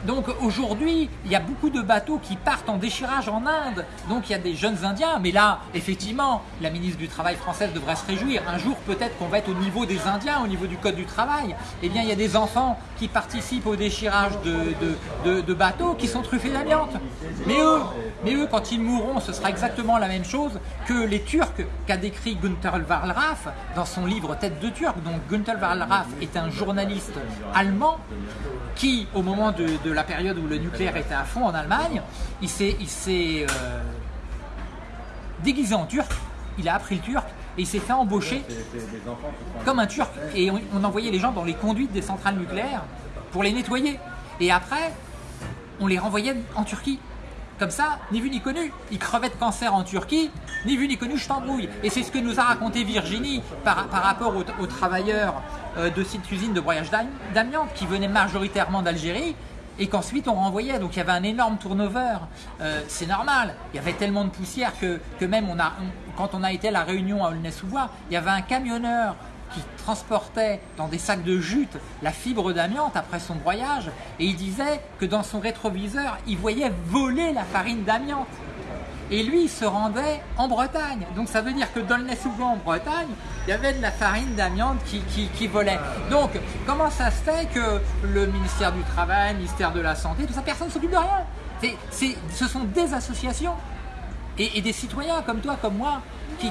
donc aujourd'hui, il y a beaucoup de bateaux qui partent en déchirage en Inde. Donc il y a des jeunes Indiens. Mais là, effectivement, la ministre du Travail française devrait se réjouir. Un jour, peut-être qu'on va être au niveau des Indiens, au niveau du Code du travail. Eh bien, il y a des enfants qui participent au déchirage de, de- de- de bateaux qui sont truffés d'amiante. Mais eux, mais eux, quand ils mourront, ce sera exactement la même chose que les Turcs qu'a décrit Günther Wallraff dans son livre Tête de Turc. Donc Günther Wallraff est un journaliste allemand qui, au moment de, de la période où le nucléaire était à fond en Allemagne, il s'est euh, déguisé en turc, il a appris le turc et il s'est fait embaucher comme un turc. Et on, on envoyait les gens dans les conduites des centrales nucléaires pour les nettoyer. Et après, on les renvoyait en Turquie. Comme ça, ni vu ni connu. Ils crevaient de cancer en Turquie, ni vu ni connu, je t'embrouille. Et c'est ce que nous a raconté Virginie par, par rapport aux, aux travailleurs euh, de cette usine de broyage d'am- d'amiante qui venaient majoritairement d'Algérie et qu'ensuite on renvoyait. Donc il y avait un énorme turnover. Euh, c'est normal. Il y avait tellement de poussière que, que même on a, quand on a été à la réunion à Aulnay-sous-Bois, il y avait un camionneur qui transportait dans des sacs de jute la fibre d'amiante après son broyage et il disait que dans son rétroviseur, il voyait voler la farine d'amiante. Et lui, se rendait en Bretagne. Donc ça veut dire que dans le Nez-sous-Bois en Bretagne, il y avait de la farine d'amiante qui, volait. Donc comment ça se fait que le ministère du Travail, le ministère de la Santé, tout ça, personne ne s'occupe de rien? C'est- Ce sont des associations et, et des citoyens comme toi, comme moi, qui,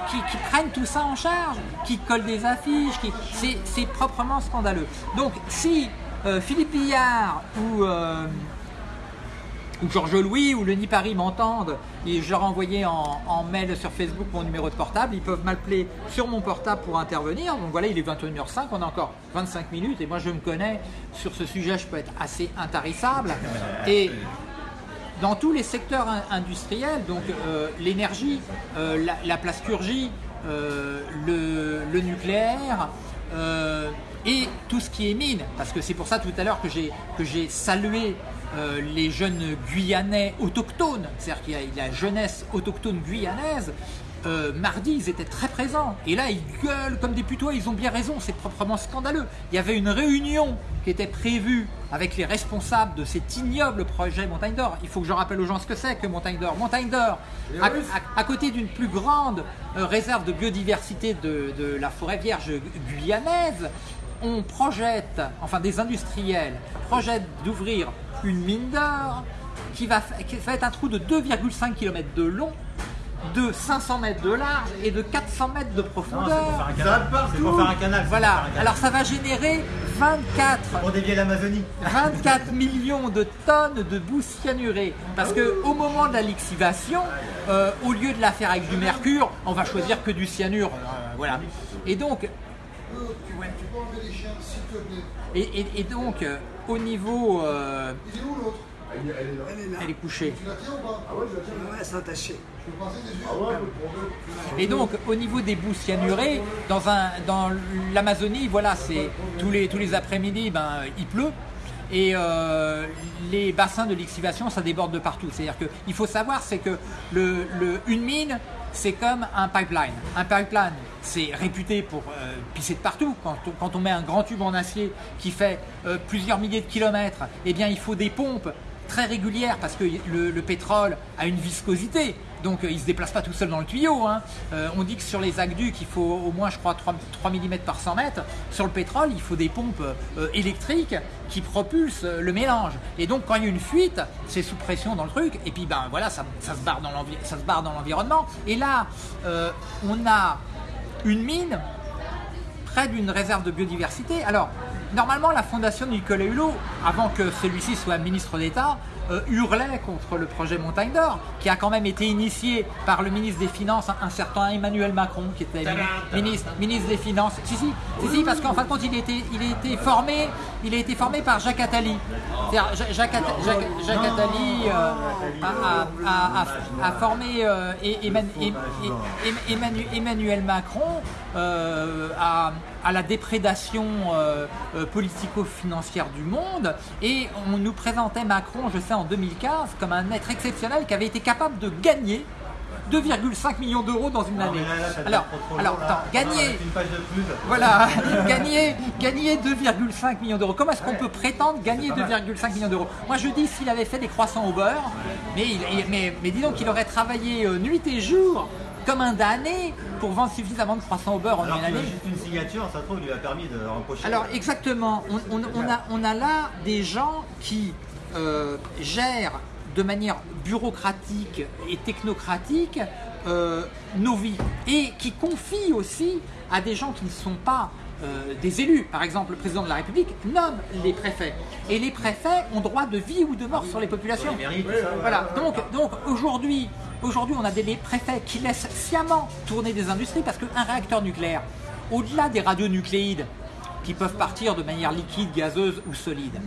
prennent tout ça en charge, qui collent des affiches, c'est, proprement scandaleux. Donc si euh, Philippe Billard ou, euh, ou Georges Louis ou le Nipari m'entendent, et je leur ai envoyé en, en mail sur Facebook mon numéro de portable, ils peuvent m'appeler sur mon portable pour intervenir. Donc voilà, il est 21h05, on a encore 25 minutes, et moi je me connais, sur ce sujet je peux être assez intarissable. Et dans tous les secteurs in- industriels, donc euh, l'énergie, euh, la, la plasturgie, euh, le, le nucléaire et tout ce qui est mine, parce que c'est pour ça tout à l'heure que j'ai salué les jeunes Guyanais autochtones, c'est-à-dire qu'il y a la jeunesse autochtone guyanaise. Euh, mardi, ils étaient très présents. Et là, ils gueulent comme des putois. Ils ont bien raison. C'est proprement scandaleux. Il y avait une réunion qui était prévue avec les responsables de cet ignoble projet Montagne d'Or. Il faut que je rappelle aux gens ce que c'est que Montagne d'Or. Montagne d'Or, à, à- à côté d'une plus grande euh, réserve de biodiversité de, de la forêt vierge guyanaise, on projette, enfin des industriels projettent d'ouvrir une mine d'or qui va, qui va être un trou de 2,5 km de long, de 500 mètres de large et de 400 mètres de Non, profondeur. pour faire un canal. C'est pour faire un canal. Voilà, un canal. alors ça va générer 24 Pour dévier l'Amazonie. 24 millions de tonnes de boue cyanurée. Parce que au moment de la lixivation, euh, au lieu de la faire avec du mercure, on va choisir que du cyanure. Euh, voilà. Et donc, et, et- et donc euh, au niveau, euh, elle est couchée. Ouais, s'attacher. Et donc, au niveau des boues cyanurées, dans, un, dans l'Amazonie, voilà, c'est tous les, tous les après-midi, ben, il pleut. Et euh, les bassins de lixivation, ça déborde de partout. C'est-à-dire qu'il faut savoir, c'est que le, le- une mine, c'est comme un pipeline. Un pipeline, c'est réputé pour euh, pisser de partout. Quand on, quand on met un grand tube en acier qui fait euh, plusieurs milliers de kilomètres, eh bien, il faut des pompes très régulières parce que le, le pétrole a une viscosité. Donc euh, il ne se déplace pas tout seul dans le tuyau. hein. Euh, on dit que sur les aqueducs, il faut au moins, je crois, 3, mm par 100 mètres. Sur le pétrole, il faut des pompes euh, électriques qui propulsent le mélange. Et donc quand il y a une fuite, c'est sous pression dans le truc. Et puis ben voilà, ça, ça se barre dans l'environnement. Et là, on a une mine près d'une réserve de biodiversité. Alors, normalement, la fondation de Nicolas Hulot, avant que celui-ci soit ministre d'État, euh, hurlait contre le projet Montagne d'Or, qui a quand même été initié par le ministre des Finances, un, certain Emmanuel Macron, qui était mi- ministre, ministre des Finances. Si, si, si, si, parce qu'en fin de compte, il a été, il formé, il a été formé par Jacques Attali. Jacques, Atta- Jacques, Jacques Attali euh, a, a- a- a formé euh, et- Eman- et- et- Emmanuel, Macron à, à la déprédation euh, euh, politico-financière du monde. Et on nous présentait Macron, je sais, en 2015 comme un être exceptionnel qui avait été capable de gagner 2,5 millions d'euros dans une Non, année. là, là, Alors, trop, alors attends, gagner, voilà, gagner, gagner 2,5 millions d'euros. Comment est-ce qu'on peut prétendre gagner 2,5 millions d'euros? Moi je dis s'il avait fait des croissants au beurre, mais, il- mais, mais dis donc qu'il aurait travaillé euh, nuit et jour comme un damné pour vendre suffisamment de croissants au beurre en Alors une année. juste une signature, ça se trouve, lui a permis de rempocher. Alors exactement, on, on- on a, on a là des gens qui euh, gèrent de manière bureaucratique et technocratique euh, nos vies et qui confient aussi à des gens qui ne sont pas euh, des élus. Par exemple, le président de la République nomme les préfets. Et les préfets ont droit de vie ou de mort sur les populations. Voilà. Donc, donc aujourd'hui, aujourd'hui, on a des préfets qui laissent sciemment tourner des industries parce qu'un réacteur nucléaire, au-delà des radionucléides, qui peuvent partir de manière liquide, gazeuse ou solide.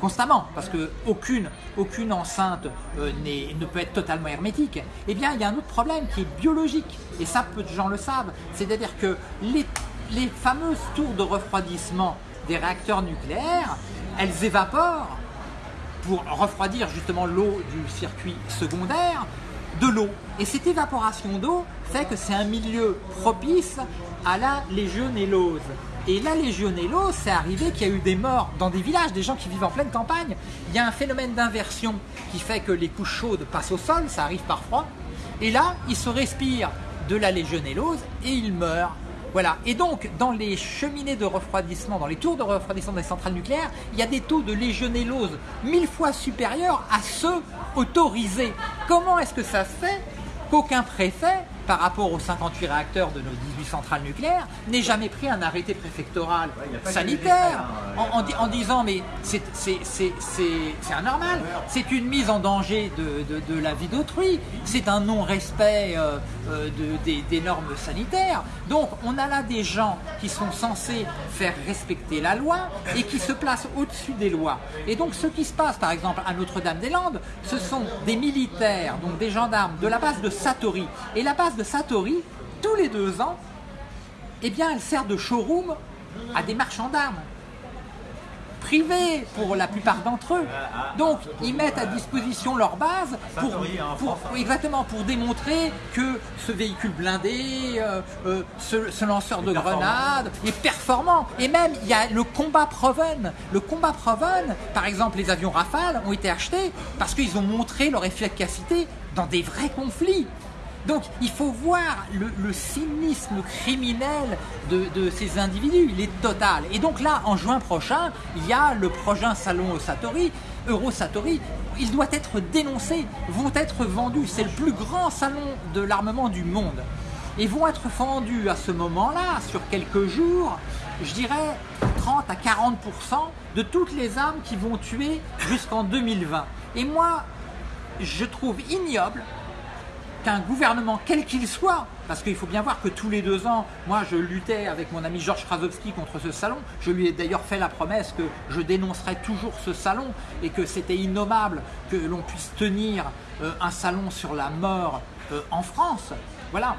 Constamment, parce qu'aucune aucune enceinte euh, ne peut être totalement hermétique. Eh bien, il y a un autre problème qui est biologique, et ça, peu de gens le savent. C'est-à-dire que les, les fameuses tours de refroidissement des réacteurs nucléaires, elles évaporent pour refroidir justement l'eau du circuit secondaire de l'eau. Et cette évaporation d'eau fait que c'est un milieu propice à la légionellose. Et la légionellose, c'est arrivé qu'il y a eu des morts dans des villages, des gens qui vivent en pleine campagne. Il y a un phénomène d'inversion qui fait que les couches chaudes passent au sol, ça arrive parfois. Et là, ils se respirent de la légionellose et ils meurent. Voilà. Et donc, dans les cheminées de refroidissement, dans les tours de refroidissement des centrales nucléaires, il y a des taux de légionellose mille fois supérieurs à ceux autorisés. Comment est-ce que ça se fait qu'aucun préfet par rapport aux 58 réacteurs de nos 18 centrales nucléaires, n'ait jamais pris un arrêté préfectoral sanitaire hein, en, disant mais c'est anormal, c'est une mise en danger de, la vie d'autrui, c'est un non-respect euh, euh, des, normes sanitaires. Donc on a là des gens qui sont censés faire respecter la loi et qui se placent au-dessus des lois. Et donc ce qui se passe par exemple à Notre-Dame-des-Landes, ce sont des militaires, donc des gendarmes de la base de Satori. Et la base de Satori, tous les deux ans, eh bien, elle sert de showroom à des marchands d'armes privés pour la plupart d'entre eux. Donc ils mettent à disposition leur base pour, exactement pour démontrer que ce véhicule blindé, euh, euh, ce, lanceur de grenades est performant. Et même il y a le combat Proven. Le combat Proven, par exemple les avions Rafale ont été achetés parce qu'ils ont montré leur efficacité dans des vrais conflits. Donc il faut voir le, cynisme criminel de, ces individus, il est total. Et donc là, en juin prochain, il y a le prochain salon Satori, Eurosatori, il doit être dénoncé, vont être vendus. C'est le plus grand salon de l'armement du monde. Et vont être vendus à ce moment-là, sur quelques jours, je dirais 30 à 40% de toutes les armes qui vont tuer jusqu'en 2020. Et moi, je trouve ignoble qu'un gouvernement, quel qu'il soit, parce qu'il faut bien voir que tous les deux ans, moi je luttais avec mon ami Georges Krasowski contre ce salon, je lui ai d'ailleurs fait la promesse que je dénoncerais toujours ce salon et que c'était innommable que l'on puisse tenir euh, un salon sur la mort euh, en France. Voilà.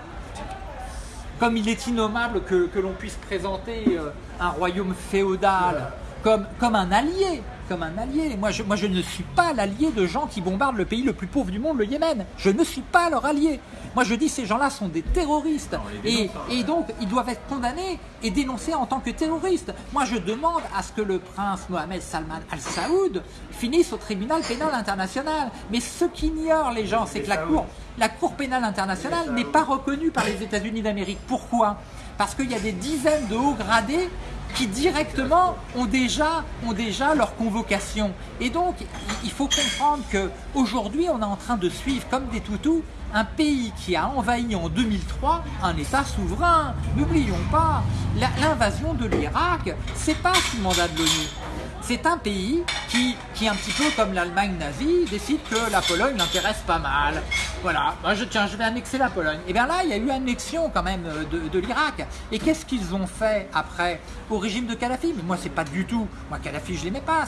Comme il est innommable que, l'on puisse présenter euh, un royaume féodal comme, comme un allié comme un allié. Moi je, moi, je ne suis pas l'allié de gens qui bombardent le pays le plus pauvre du monde, le Yémen. Je ne suis pas leur allié. Moi, je dis ces gens-là sont des terroristes. et, et, donc, ils doivent être condamnés et dénoncés en tant que terroristes. Moi, je demande à ce que le prince Mohamed Salman Al Saoud finisse au tribunal pénal international. Mais ce qu'ignorent les gens, c'est que la cour, la Cour pénale internationale n'est pas reconnue par les États-Unis d'Amérique. Pourquoi? Parce qu'il y a des dizaines de hauts gradés qui directement ont déjà, leur convocation. Et donc, il faut comprendre qu'aujourd'hui, on est en train de suivre comme des toutous un pays qui a envahi en 2003 un État souverain. N'oublions pas, l'invasion de l'Irak, c'est pas sous mandat de l'ONU c'est un pays qui, qui, un petit peu comme l'Allemagne nazie, décide que la Pologne l'intéresse pas mal. Voilà, moi je, tiens, je vais annexer la Pologne. Et bien là, il y a eu annexion quand même de, de l'Irak. Et qu'est-ce qu'ils ont fait après au régime de Kadhafi? Mais moi, c'est pas du tout. Moi, Kadhafi, je l'aimais pas.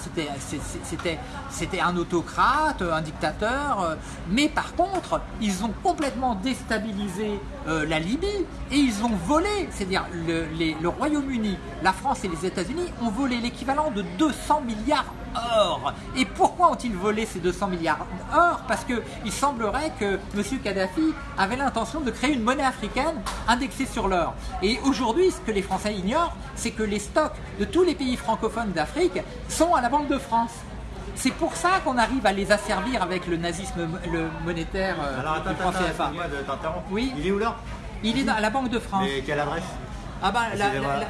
C'était un autocrate, un dictateur. Euh, mais par contre, ils ont complètement déstabilisé euh, la Libye et ils ont volé, c'est-à-dire le, le Royaume-Uni, la France et les États-Unis ont volé l'équivalent de 200 milliards or. Et pourquoi ont-ils volé ces 200 milliards or? Parce qu'il semblerait que M. Kadhafi avait l'intention de créer une monnaie africaine indexée sur l'or. Et aujourd'hui, ce que les Français ignorent, c'est que les stocks de tous les pays francophones d'Afrique sont à la Banque de France. C'est pour ça qu'on arrive à les asservir avec le nazisme le monétaire euh, Alors, attends, du franc Oui. Il est où là Il est à la Banque de France. Et quelle adresse? Ah ben,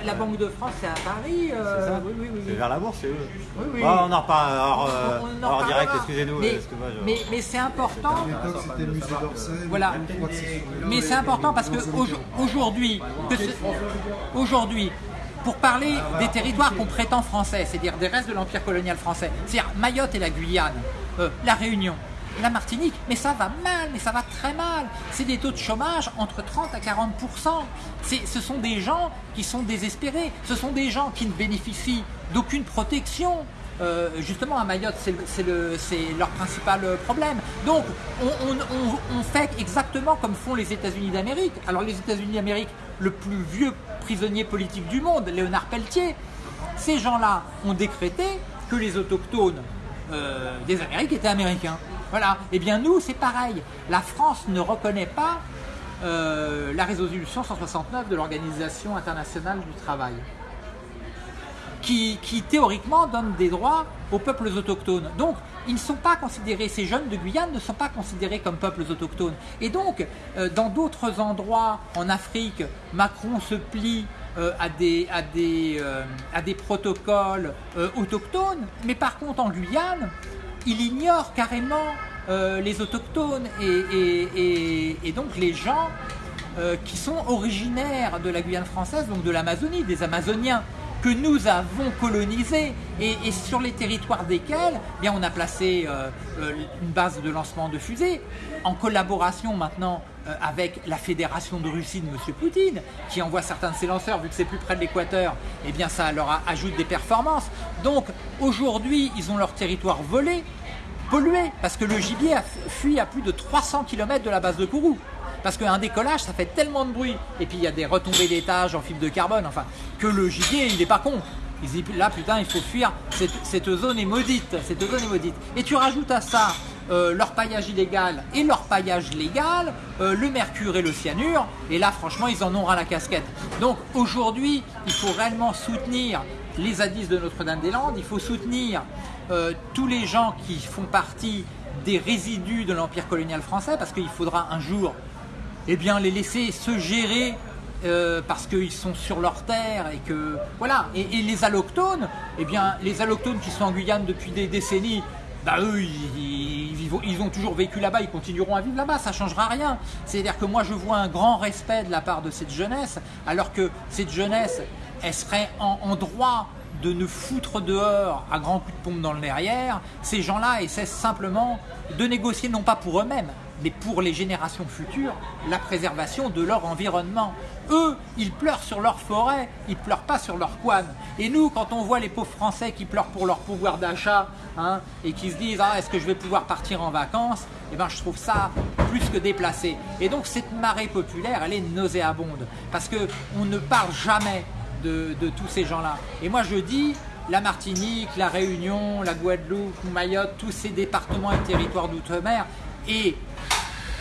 la, Banque de France, c'est à Paris. Euh, oui, oui, oui, c'est vers la bourse, c'est eux. Oui, oui. on en reparle hors, euh, direct, excusez-nous. Mais, mais, mais c'est important. Voilà. Mais c'est important parce que aujourd'hui, aujourd'hui, pour parler des territoires qu'on prétend français, c'est-à-dire des restes de l'empire colonial français, c'est-à-dire Mayotte et la Guyane, euh, la Réunion, la Martinique, mais ça va mal, mais ça va très mal. C'est des taux de chômage entre 30 à 40% Ce sont des gens qui sont désespérés, ce sont des gens qui ne bénéficient d'aucune protection. Euh, justement, à Mayotte, c'est leur principal problème. Donc, on, fait exactement comme font les États-Unis d'Amérique. Alors, les États-Unis d'Amérique, le plus vieux prisonnier politique du monde, Léonard Pelletier, ces gens-là ont décrété que les autochtones euh, des Amériques étaient américains. Voilà. Eh bien, nous, c'est pareil. La France ne reconnaît pas euh, la résolution 169 de l'Organisation internationale du travail qui, théoriquement donne des droits aux peuples autochtones. Donc, ils ne sont pas considérés, ces jeunes de Guyane ne sont pas considérés comme peuples autochtones. Et donc, euh, dans d'autres endroits en Afrique, Macron se plie euh, à, des, protocoles autochtones, mais par contre en Guyane, il ignore carrément les autochtones et, donc les gens qui sont originaires de la Guyane française, donc de l'Amazonie, des Amazoniens que nous avons colonisés et, sur les territoires desquels eh bien, on a placé euh, euh, une base de lancement de fusées en collaboration maintenant euh, avec la Fédération de Russie de M. Poutine qui envoie certains de ses lanceurs vu que c'est plus près de l'équateur et eh bien ça leur ajoute des performances. Donc aujourd'hui ils ont leur territoire volé pollué parce que le gibier a fui à plus de 300 km de la base de Kourou parce qu'un décollage, ça fait tellement de bruit. Et puis il y a des retombées d'étage en fibre de carbone, enfin, que le gibier, il n'est pas con. Il dit là, putain, il faut fuir, cette, zone est maudite, cette zone est. Et tu rajoutes à ça euh, leur paillage illégal et leur paillage légal, euh, le mercure et le cyanure, et là, franchement, ils en ont ras la casquette. Donc aujourd'hui, il faut réellement soutenir les zadistes de Notre-Dame-des-Landes, il faut soutenir euh, tous les gens qui font partie des résidus de l'empire colonial français, parce qu'il faudra un jour eh bien les laisser se gérer euh, parce qu'ils sont sur leur terre et que voilà. Et, les allochtones eh bien les allochtones qui sont en Guyane depuis des décennies bah eux ils, ont toujours vécu là-bas ils continueront à vivre là-bas ça changera rien. C'est à dire que moi je vois un grand respect de la part de cette jeunesse alors que cette jeunesse elle serait en, droit de ne foutre dehors à grands coups de pompe dans le derrière, ces gens-là essaient simplement de négocier non pas pour eux-mêmes, mais pour les générations futures, la préservation de leur environnement. Eux, ils pleurent sur leur forêt, ils pleurent pas sur leur quad. Et nous, quand on voit les pauvres Français qui pleurent pour leur pouvoir d'achat hein, et qui se disent ah, est-ce que je vais pouvoir partir en vacances? Eh ben, je trouve ça plus que déplacé. Et donc cette marée populaire, elle est nauséabonde parce que on ne parle jamais de, de tous ces gens-là. Et moi, je dis la Martinique, la Réunion, la Guadeloupe, Mayotte, tous ces départements et territoires d'outre-mer. Et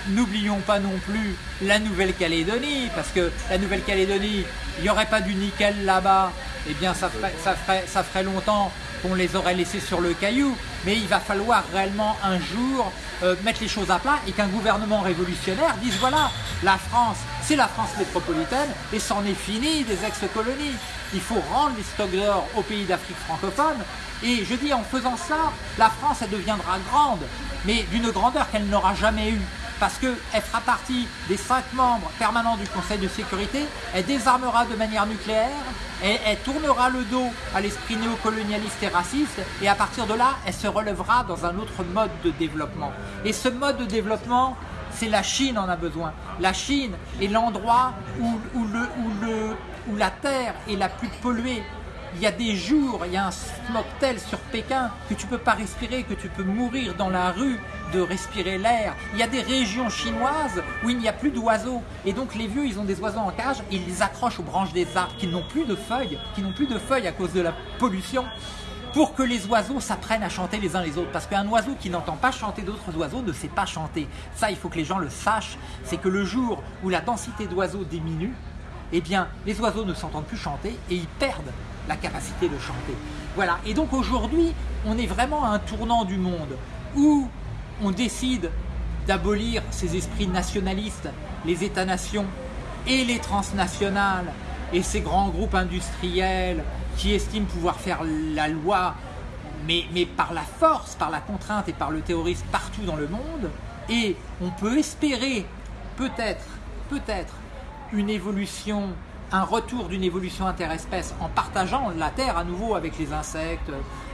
N'oublions pas non plus la Nouvelle-Calédonie, parce que la Nouvelle-Calédonie, il n'y aurait pas du nickel là-bas, eh bien ça ferait, longtemps qu'on les aurait laissés sur le caillou, mais il va falloir réellement un jour euh, mettre les choses à plat et qu'un gouvernement révolutionnaire dise voilà, la France, c'est la France métropolitaine et c'en est fini des ex-colonies. Il faut rendre les stocks d'or aux pays d'Afrique francophone et je dis en faisant ça, la France deviendra grande, mais d'une grandeur qu'elle n'aura jamais eue parce qu'elle fera partie des cinq membres permanents du Conseil de sécurité, elle désarmera de manière nucléaire, elle tournera le dos à l'esprit néocolonialiste et raciste, et à partir de là, elle se relèvera dans un autre mode de développement. Et ce mode de développement, c'est la Chine en a besoin. La Chine est l'endroit où, où la Terre est la plus polluée, il y a des jours, il y a un smog tel sur Pékin que tu peux pas respirer, que tu peux mourir dans la rue de respirer l'air. Il y a des régions chinoises où il n'y a plus d'oiseaux. Et donc les vieux, ils ont des oiseaux en cage ils les accrochent aux branches des arbres qui n'ont plus de feuilles, qui n'ont plus de feuilles à cause de la pollution pour que les oiseaux s'apprennent à chanter les uns les autres. Parce qu'un oiseau qui n'entend pas chanter d'autres oiseaux ne sait pas chanter. Ça, il faut que les gens le sachent. C'est que le jour où la densité d'oiseaux diminue, eh bien, les oiseaux ne s'entendent plus chanter et ils perdent la capacité de chanter. Voilà. Et donc aujourd'hui, on est vraiment à un tournant du monde où on décide d'abolir ces esprits nationalistes, les États-nations et les transnationales et ces grands groupes industriels qui estiment pouvoir faire la loi, mais, mais par la force, par la contrainte et par le terrorisme partout dans le monde. Et on peut espérer peut-être, peut-être, une évolution un retour d'une évolution interespèce en partageant la Terre à nouveau avec les insectes,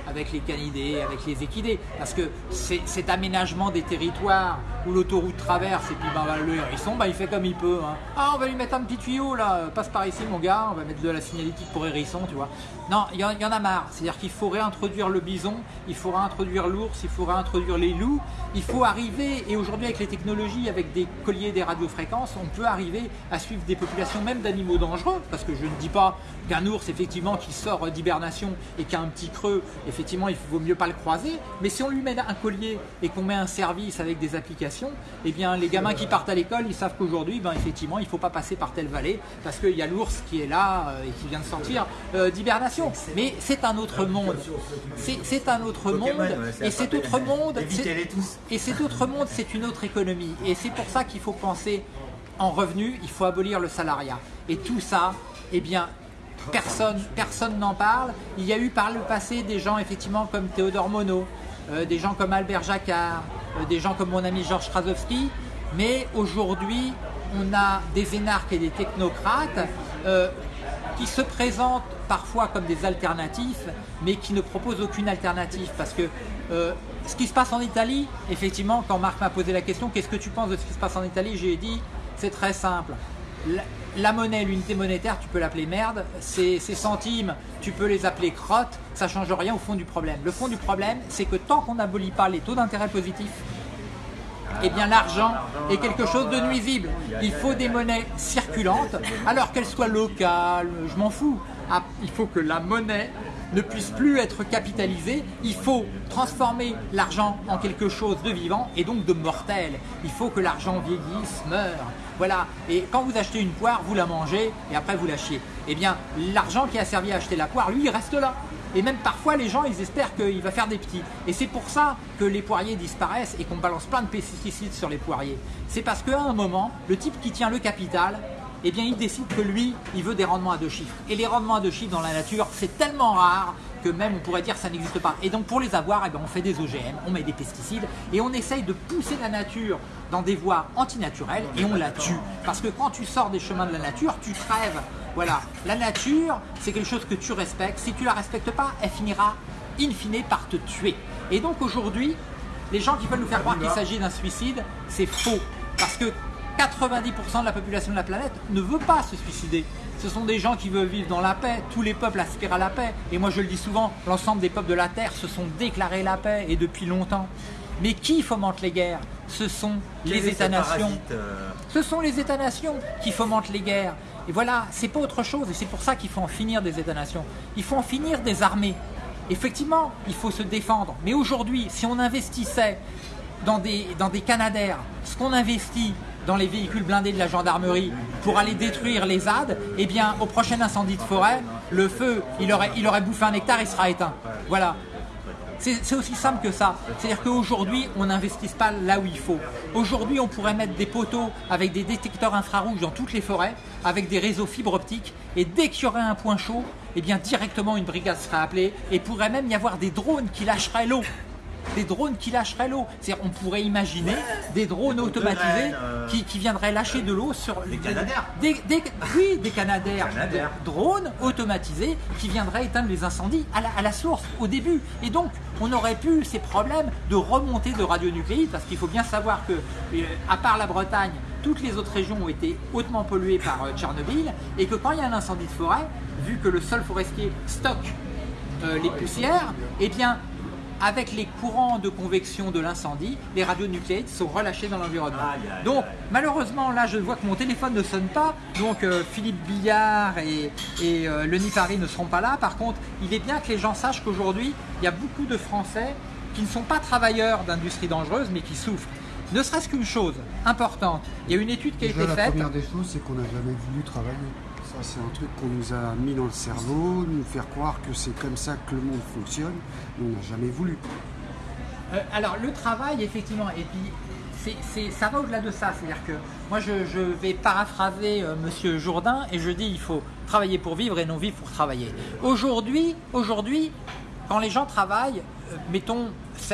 avec les canidés, avec les équidés. Parce que cet aménagement des territoires où l'autoroute traverse et puis ben, le hérisson, ben, il fait comme il peut. Hein. Ah, on va lui mettre un petit tuyau là, passe par ici mon gars, on va mettre de la signalétique pour hérisson, tu vois. Non, il y, en a marre. C'est-à-dire qu'il faut réintroduire le bison, il faut réintroduire l'ours, il faut réintroduire les loups. Il faut arriver, et aujourd'hui avec les technologies, avec des colliers, des radiofréquences, on peut arriver à suivre des populations même d'animaux dangereux. Parce que je ne dis pas qu'un ours, effectivement, qui sort d'hibernation et qui a un petit creux, effectivement, il vaut mieux pas le croiser. Mais si on lui met un collier et qu'on met un service avec des applications, eh bien, les gamins qui partent à l'école, ils savent qu'aujourd'hui, ben, effectivement, il ne faut pas passer par telle vallée parce qu'il y a l'ours qui est là euh, et qui vient de sortir euh, d'hibernation. Mais c'est un autre monde. C'est un autre monde. Et cet autre monde, et cet autre monde, c'est une autre économie. Et c'est pour ça qu'il faut penser en revenus, il faut abolir le salariat. Et tout ça, eh bien, personne n'en parle. Il y a eu par le passé des gens effectivement comme Théodore Monod, euh, des gens comme Albert Jacquard, euh, des gens comme mon ami Georges Krasowski, mais aujourd'hui on a des énarques et des technocrates euh, qui se présentent parfois comme des alternatifs, mais qui ne proposent aucune alternative. Parce que ce qui se passe en Italie, effectivement, quand Marc m'a posé la question, qu'est-ce que tu penses de ce qui se passe en Italie, j'ai dit, c'est très simple la monnaie, l'unité monétaire, tu peux l'appeler merde. Ces, centimes, tu peux les appeler crottes. Ça change rien au fond du problème. Le fond du problème, c'est que tant qu'on n'abolit pas les taux d'intérêt positifs, eh bien l'argent est quelque chose de nuisible. Il faut des monnaies circulantes, alors qu'elles soient locales, je m'en fous. Ah, il faut que la monnaie ne puisse plus être capitalisée. Il faut transformer l'argent en quelque chose de vivant et donc de mortel. Il faut que l'argent vieillisse, meure. Voilà. Et quand vous achetez une poire, vous la mangez et après vous la chiez. Eh bien, l'argent qui a servi à acheter la poire, lui, il reste là. Et même parfois, les gens, ils espèrent qu'il va faire des petits. Et c'est pour ça que les poiriers disparaissent et qu'on balance plein de pesticides sur les poiriers. C'est parce qu'à un moment, le type qui tient le capital, eh bien, il décide que lui, il veut des rendements à deux chiffres. Et les rendements à deux chiffres dans la nature, c'est tellement rare que même on pourrait dire ça n'existe pas. Et donc pour les avoir, eh bien, on fait des OGM, on met des pesticides et on essaye de pousser la nature dans des voies antinaturelles et on la tue. Parce que quand tu sors des chemins de la nature, tu crèves. Voilà, la nature, c'est quelque chose que tu respectes. Si tu la respectes pas, elle finira in fine par te tuer. Et donc aujourd'hui, les gens qui veulent nous faire croire qu'il s'agit d'un suicide, c'est faux. Parce que 90% de la population de la planète ne veut pas se suicider. Ce sont des gens qui veulent vivre dans la paix. Tous les peuples aspirent à la paix. Et moi je le dis souvent, l'ensemble des peuples de la Terre se sont déclarés la paix et depuis longtemps. Mais qui fomente les guerres? Ce sont les États-nations. Euh Ce sont les États-nations qui fomentent les guerres. Et voilà, c'est pas autre chose. Et c'est pour ça qu'il faut en finir des États-nations. Il faut en finir des armées. Effectivement, il faut se défendre. Mais aujourd'hui, si on investissait dans des, dans des canadaires, ce qu'on investit dans les véhicules blindés de la gendarmerie pour aller détruire les ZAD, eh bien, au prochain incendie de forêt, le feu, il aurait, bouffé un hectare, il sera éteint. Voilà. C'est aussi simple que ça. C'est-à-dire qu'aujourd'hui, on n'investisse pas là où il faut. Aujourd'hui, on pourrait mettre des poteaux avec des détecteurs infrarouges dans toutes les forêts, avec des réseaux fibres optiques, et dès qu'il y aurait un point chaud, eh bien directement une brigade serait appelée, et pourrait même y avoir des drones qui lâcheraient l'eau des drones qui lâcheraient l'eau. On pourrait imaginer des drones automatisés euh, qui, viendraient lâcher de l'eau sur... Des canadaires Oui, des canadaires. drones automatisés qui viendraient éteindre les incendies à la, source, au début. Et donc, on aurait pu ces problèmes de remontée de radionucléides, parce qu'il faut bien savoir que, euh, à part la Bretagne, toutes les autres régions ont été hautement polluées par euh, Tchernobyl, et que quand il y a un incendie de forêt, vu que le sol forestier stocke les poussières, eh bien, avec les courants de convection de l'incendie, les radionucléides sont relâchés dans l'environnement. Donc malheureusement là je vois que mon téléphone ne sonne pas, donc euh, Philippe Billard et, et euh, Lenny Paris ne seront pas là. Par contre, il est bien que les gens sachent qu'aujourd'hui, il y a beaucoup de Français qui ne sont pas travailleurs d'industrie dangereuse mais qui souffrent. Ne serait-ce qu'une chose importante, il y a une étude qui a été faite. La première des choses, c'est qu'on n'a jamais voulu travailler c'est un truc qu'on nous a mis dans le cerveau, nous faire croire que c'est comme ça que le monde fonctionne, mais on n'a jamais voulu. Euh, alors le travail, effectivement, et puis ça va au-delà de ça. C'est-à-dire que moi, je, vais paraphraser. Euh, Monsieur Jourdain et je dis il faut travailler pour vivre et non vivre pour travailler. Aujourd'hui, aujourd'hui, quand les gens travaillent, euh, mettons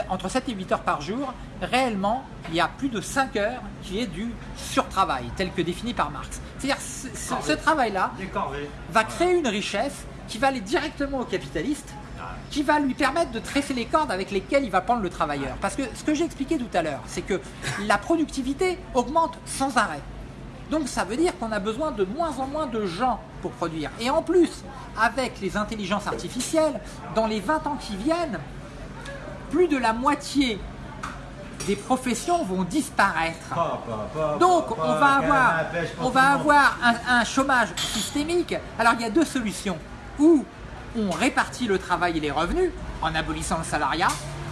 entre 7 et 8 heures par jour, réellement, il y a plus de 5 heures qui est du surtravail, tel que défini par Marx. C'est-à-dire ce, ce- ce travail-là va créer une richesse qui va aller directement au capitaliste, qui va lui permettre de tresser les cordes avec lesquelles il va prendre le travailleur. Parce que ce que j'ai expliqué tout à l'heure, c'est que la productivité augmente sans arrêt. Donc ça veut dire qu'on a besoin de moins en moins de gens pour produire. Et en plus, avec les intelligences artificielles, dans les 20 ans qui viennent, plus de la moitié des professions vont disparaître. Donc on va avoir, on va avoir un, un chômage systémique. Alors il y a deux solutions. Ou on répartit le travail et les revenus en abolissant le salariat,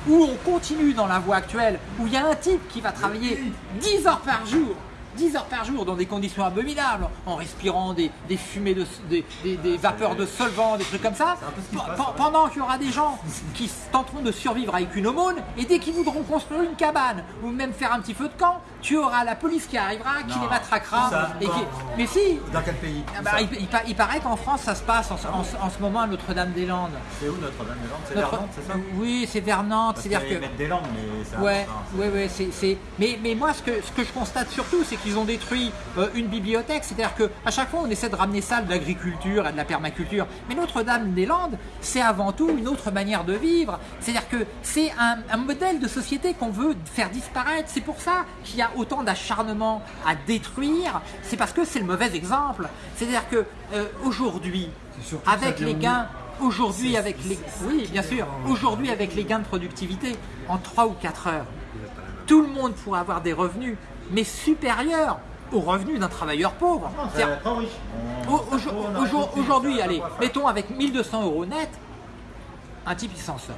ou on continue dans la voie actuelle où il y a un type qui va travailler 10 heures par jour. 10 heures par jour dans des conditions abominables, en respirant des, des fumées, de, des, des- des vapeurs de solvants, des trucs comme ça, Pe- pe- pendant qu'il y aura des gens qui tenteront de survivre avec une aumône, et dès qu'ils voudront construire une cabane, ou même faire un petit feu de camp, tu auras la police qui arrivera, qui Non. les matraquera. Ça, et qui... quand Mais si Dans quel pays ah bah, il, il pa- il paraît qu'en France, ça se passe en, ce- en ce- en ce moment à Notre-Dame-des-Landes. C'est où Notre-Dame-des-Landes? C'est Notre- vers Nantes, c'est ça? Oui, c'est vers Nantes. C'est-à-dire que. des langues, mais c'est Ouais, ouais, ouais, c'est, c'est- Mais, mais moi, ce que, ce que je constate surtout, c'est qu'ils ont détruit euh, une bibliothèque. C'est-à-dire qu'à chaque fois, on essaie de ramener ça de l'agriculture et de la permaculture. Mais Notre-Dame-des-Landes, c'est avant tout une autre manière de vivre. C'est-à-dire que c'est un, un modèle de société qu'on veut faire disparaître. C'est pour ça qu'il y a autant d'acharnement à détruire. C'est parce que c'est le mauvais exemple. C'est-à-dire que euh, aujourd'hui, avec les gains aujourd'hui avec les oui bien sûr aujourd'hui avec les gains de productivité en 3 ou 4 heures tout le monde pourra avoir des revenus mais supérieurs aux revenus d'un travailleur pauvre aujourd'hui allez mettons avec 1200 euros net un type il s'en sort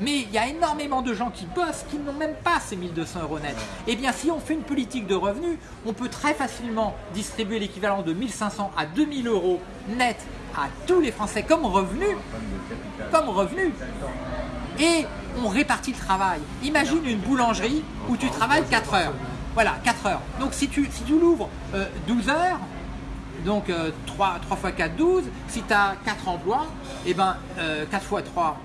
mais il y a énormément de gens qui bossent qui n'ont même pas ces 1200 euros net. Eh bien, si on fait une politique de revenus, on peut très facilement distribuer l'équivalent de 1500 à 2000 euros net à tous les Français comme revenu, comme revenu. Et on répartit le travail. Imagine une boulangerie où tu travailles 4 heures. Voilà, 4 heures. Donc si tu, si tu l'ouvres euh, 12 heures, donc euh, 3, 3 fois 4, 12. Si tu as 4 emplois, et ben, euh, 4 fois 3,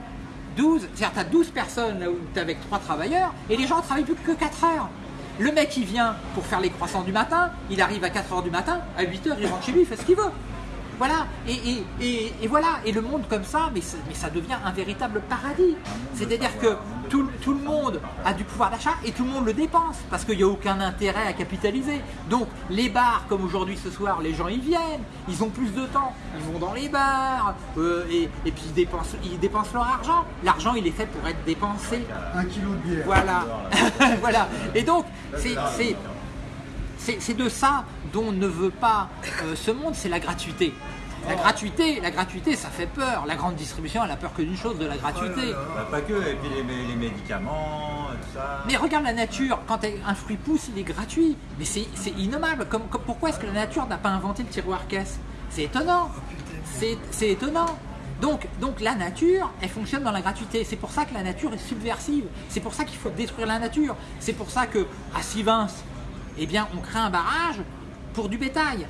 12. C'est-à-dire tu as 12 personnes où tu avec 3 travailleurs et les gens ne travaillent plus que 4 heures. Le mec il vient pour faire les croissants du matin, il arrive à 4 heures du matin, à 8 heures il rentre chez lui, il fait ce qu'il veut. Voilà, et, et, et, et voilà, et le monde comme ça, mais, ça- mais ça devient un véritable paradis. C'est-à-dire que tout, tout le monde a du pouvoir d'achat et tout le monde le dépense, parce qu'il n'y a aucun intérêt à capitaliser. Donc les bars, comme aujourd'hui ce soir, les gens y viennent, ils ont plus de temps, ils vont dans les bars, euh, et, et puis ils dépensent, ils dépensent leur argent. L'argent, il est fait pour être dépensé. Un kilo de bière. Voilà, voilà. Et donc, c'est- c'est de ça dont ne veut pas euh, ce monde, c'est la gratuité. La gratuité, la gratuité, ça fait peur. La grande distribution, elle a peur que d'une chose, de la gratuité. Bah, pas que, et puis les, les médicaments, tout ça. Mais regarde la nature, quand un fruit pousse, il est gratuit. Mais c'est innommable. Comme, comme- pourquoi est-ce que la nature n'a pas inventé le tiroir caisse? C'est étonnant. C'est c'est étonnant. Donc, donc la nature, elle fonctionne dans la gratuité. C'est pour ça que la nature est subversive. C'est pour ça qu'il faut détruire la nature. C'est pour ça que à Sivins, eh bien, on crée un barrage pour du bétail.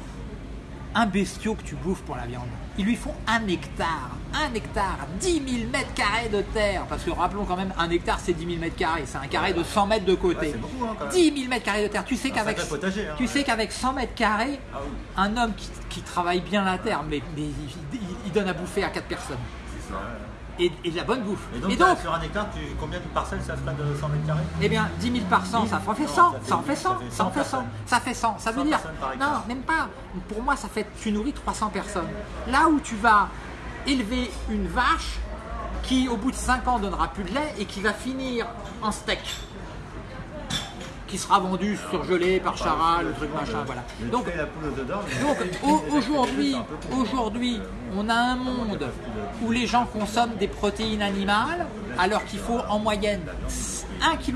Un bestiau que tu bouffes pour la viande, il lui faut un hectare. Un hectare, 10 000 mètres carrés de terre. Parce que rappelons quand même, un hectare c'est 10 000 mètres carrés. C'est un carré de 100 mètres de côté. Ouais, c'est beaucoup, hein, quand même. 10 000 mètres carrés de terre. Tu sais qu'avec sacré potager, hein, tu sais ouais. qu'avec 100 mètres carrés, Ah oui. un homme qui, qui travaille bien la terre, mais, mais il, il- il donne à bouffer à 4 personnes. Et, et de la bonne bouffe. Et donc, Et donc, sur un hectare, tu, combien de parcelles ça ferait de 100 mètres carrés? Eh bien, 10 000 par 100, ça fait Non, 100. ça en fait 100. ça en 100 fait 100. personnes. Ça fait 100. Ça veut 100 dire. Non, même pas. Pour moi, ça fait. Tu nourris 300 personnes. Là où tu vas élever une vache qui, au bout de 5 ans, donnera plus de lait et qui va finir en steak. Qui sera vendu surgelé par Charal, le truc machin, voilà. Donc, donc au- aujourd'hui, aujourd'hui, on a un monde où les gens consomment des protéines animales, alors qu'il faut en moyenne 1 kg,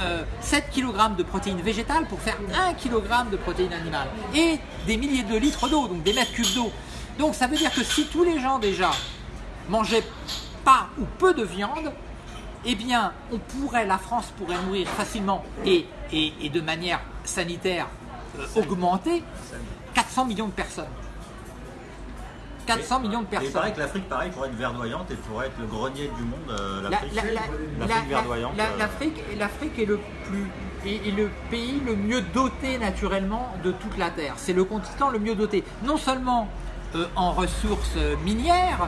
euh, 7 kg de protéines végétales pour faire 1 kg de protéines animales. Et des milliers de litres d'eau, donc des mètres cubes d'eau. Donc ça veut dire que si tous les gens déjà mangeaient pas ou peu de viande, eh bien, on pourrait, la France pourrait nourrir facilement et, et, et de manière sanitaire euh, augmentée 400 millions de personnes. 400 millions de Et il personnes. paraît que l'Afrique, pareil, pourrait être verdoyante et pourrait être le grenier du monde, euh, La- l'Afrique. la- la- verdoyante. euh, L'Afrique est le plus est, est le pays le mieux doté naturellement de toute la Terre. C'est le continent le mieux doté, non seulement euh, en ressources minières,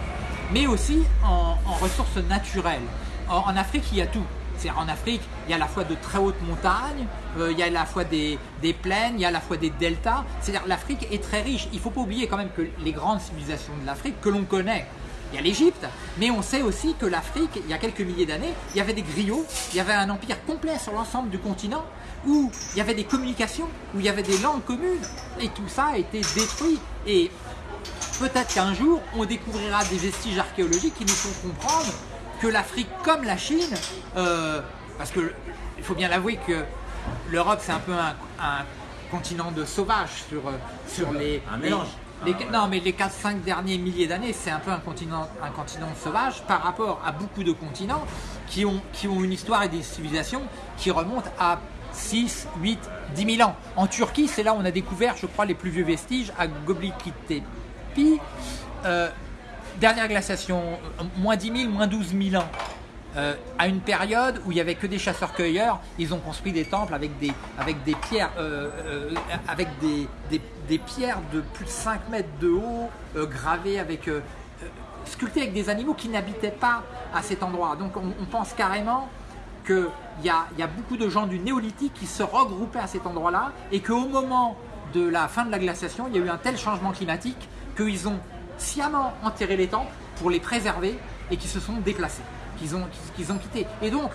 mais aussi en, en ressources naturelles. En, en Afrique, il y a tout. En Afrique, il y a à la fois de très hautes montagnes, euh, il y a à la fois des, des plaines, il y a à la fois des deltas. C'est-à-dire l'Afrique est très riche. Il ne faut pas oublier quand même que les grandes civilisations de l'Afrique que l'on connaît, il y a l'Égypte, mais on sait aussi que l'Afrique, il y a quelques milliers d'années, il y avait des griots, il y avait un empire complet sur l'ensemble du continent, où il y avait des communications, où il y avait des langues communes, et tout ça a été détruit. Et peut-être qu'un jour, on découvrira des vestiges archéologiques qui nous font comprendre que l'Afrique, comme la Chine, euh, parce que il faut bien l'avouer que l'Europe, c'est un peu un, un continent de sauvages sur, euh, sur les, Un mélange. les- Ah, ouais. non, mais les 4-5 derniers milliers d'années, c'est un peu un continent, un continent sauvage par rapport à beaucoup de continents qui ont, qui ont une histoire et des civilisations qui remontent à 6, 8, 10 000 ans. En Turquie, c'est là où on a découvert, je crois, les plus vieux vestiges à Göbekli Tepe. Euh, dernière glaciation, euh, moins 10 000, moins 12 000 ans. Euh, à une période où il n'y avait que des chasseurs-cueilleurs, ils ont construit des temples avec des, avec des pierres, euh, avec des, des- pierres de plus de 5 mètres de haut, gravées avec, sculptées avec des animaux qui n'habitaient pas à cet endroit. Donc on, pense carrément qu'il y a, y a beaucoup de gens du néolithique qui se regroupaient à cet endroit-là et qu'au moment de la fin de la glaciation, il y a eu un tel changement climatique qu'ils ont sciemment enterré les temples pour les préserver et qui se sont déplacés, qu'ils ont, qu'ils ont quittés. Et donc,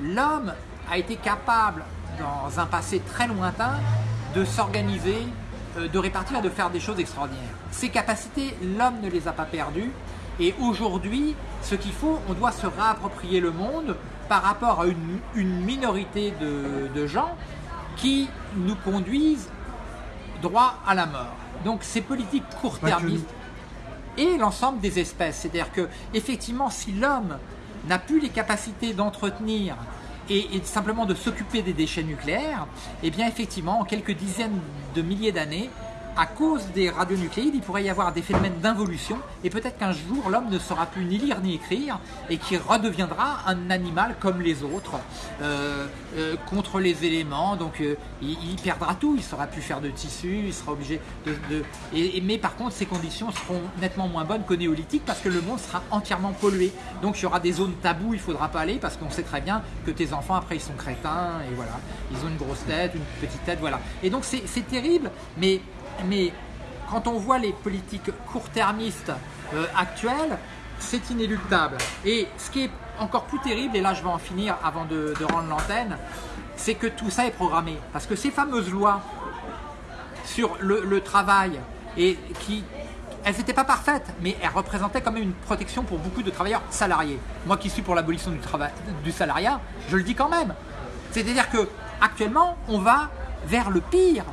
l'homme a été capable, dans un passé très lointain, de s'organiser, euh, de répartir et de faire des choses extraordinaires. Ces capacités, l'homme ne les a pas perdues. Et aujourd'hui, ce qu'il faut, on doit se réapproprier le monde par rapport à une, une minorité de, de gens qui nous conduisent droit à la mort. Donc ces politiques court-termistes et l'ensemble des espèces. C'est-à-dire que effectivement, si l'homme n'a plus les capacités d'entretenir et, et simplement de s'occuper des déchets nucléaires, eh bien effectivement, en quelques dizaines de milliers d'années, à cause des radionucléides, il pourrait y avoir des phénomènes d'involution et peut-être qu'un jour l'homme ne saura plus ni lire ni écrire et qu'il redeviendra un animal comme les autres euh, euh, contre les éléments. Donc euh, il, perdra tout, il ne saura plus faire de tissu, il sera obligé de. mais par contre, ces conditions seront nettement moins bonnes qu'au néolithique parce que le monde sera entièrement pollué. Donc il y aura des zones taboues, il ne faudra pas aller parce qu'on sait très bien que tes enfants après ils sont crétins et voilà, ils ont une grosse tête, une petite tête, voilà. Et donc c'est terrible, mais, mais quand on voit les politiques court-termistes euh, actuelles, c'est inéluctable. Et ce qui est encore plus terrible, et là je vais en finir avant de, rendre l'antenne, c'est que tout ça est programmé. Parce que ces fameuses lois sur le, travail, et qui, elles n'étaient pas parfaites, mais elles représentaient quand même une protection pour beaucoup de travailleurs salariés. Moi qui suis pour l'abolition du, du salariat, je le dis quand même. C'est-à-dire que actuellement, on va vers le pire.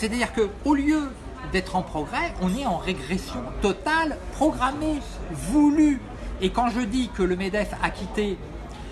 C'est-à-dire que au lieu d'être en progrès, on est en régression totale, programmée, voulue. Et quand je dis que le MEDEF a quitté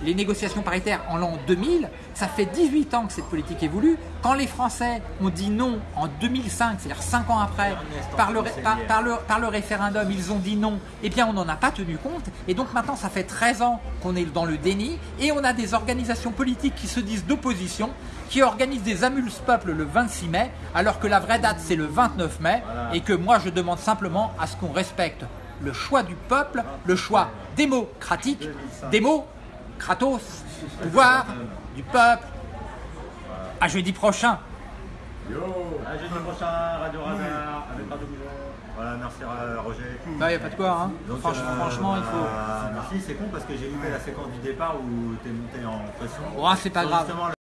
les négociations paritaires en l'an 2000, ça fait 18 ans que cette politique est voulue. Quand les Français ont dit non en 2005, c'est-à-dire 5 ans après, par le, par, par le, par le référendum, ils ont dit non, eh bien on n'en a pas tenu compte. Et donc maintenant, ça fait 13 ans qu'on est dans le déni et on a des organisations politiques qui se disent d'opposition, qui organisent des amuse-peuples le 26 mai, alors que la vraie date c'est le 29 mai, et que moi je demande simplement à ce qu'on respecte le choix du peuple, le choix démocratique, démo, Kratos, pouvoir du peuple. À jeudi prochain. À jeudi prochain, Radio Radar, avec Radio. Voilà, merci euh, Roger. Bah, y a pas de quoi, hein. Donc, franchement, euh, franchement, il faut. merci, c'est con parce que j'ai loupé la séquence du départ où t'es monté en pression. Oh, c'est pas grave.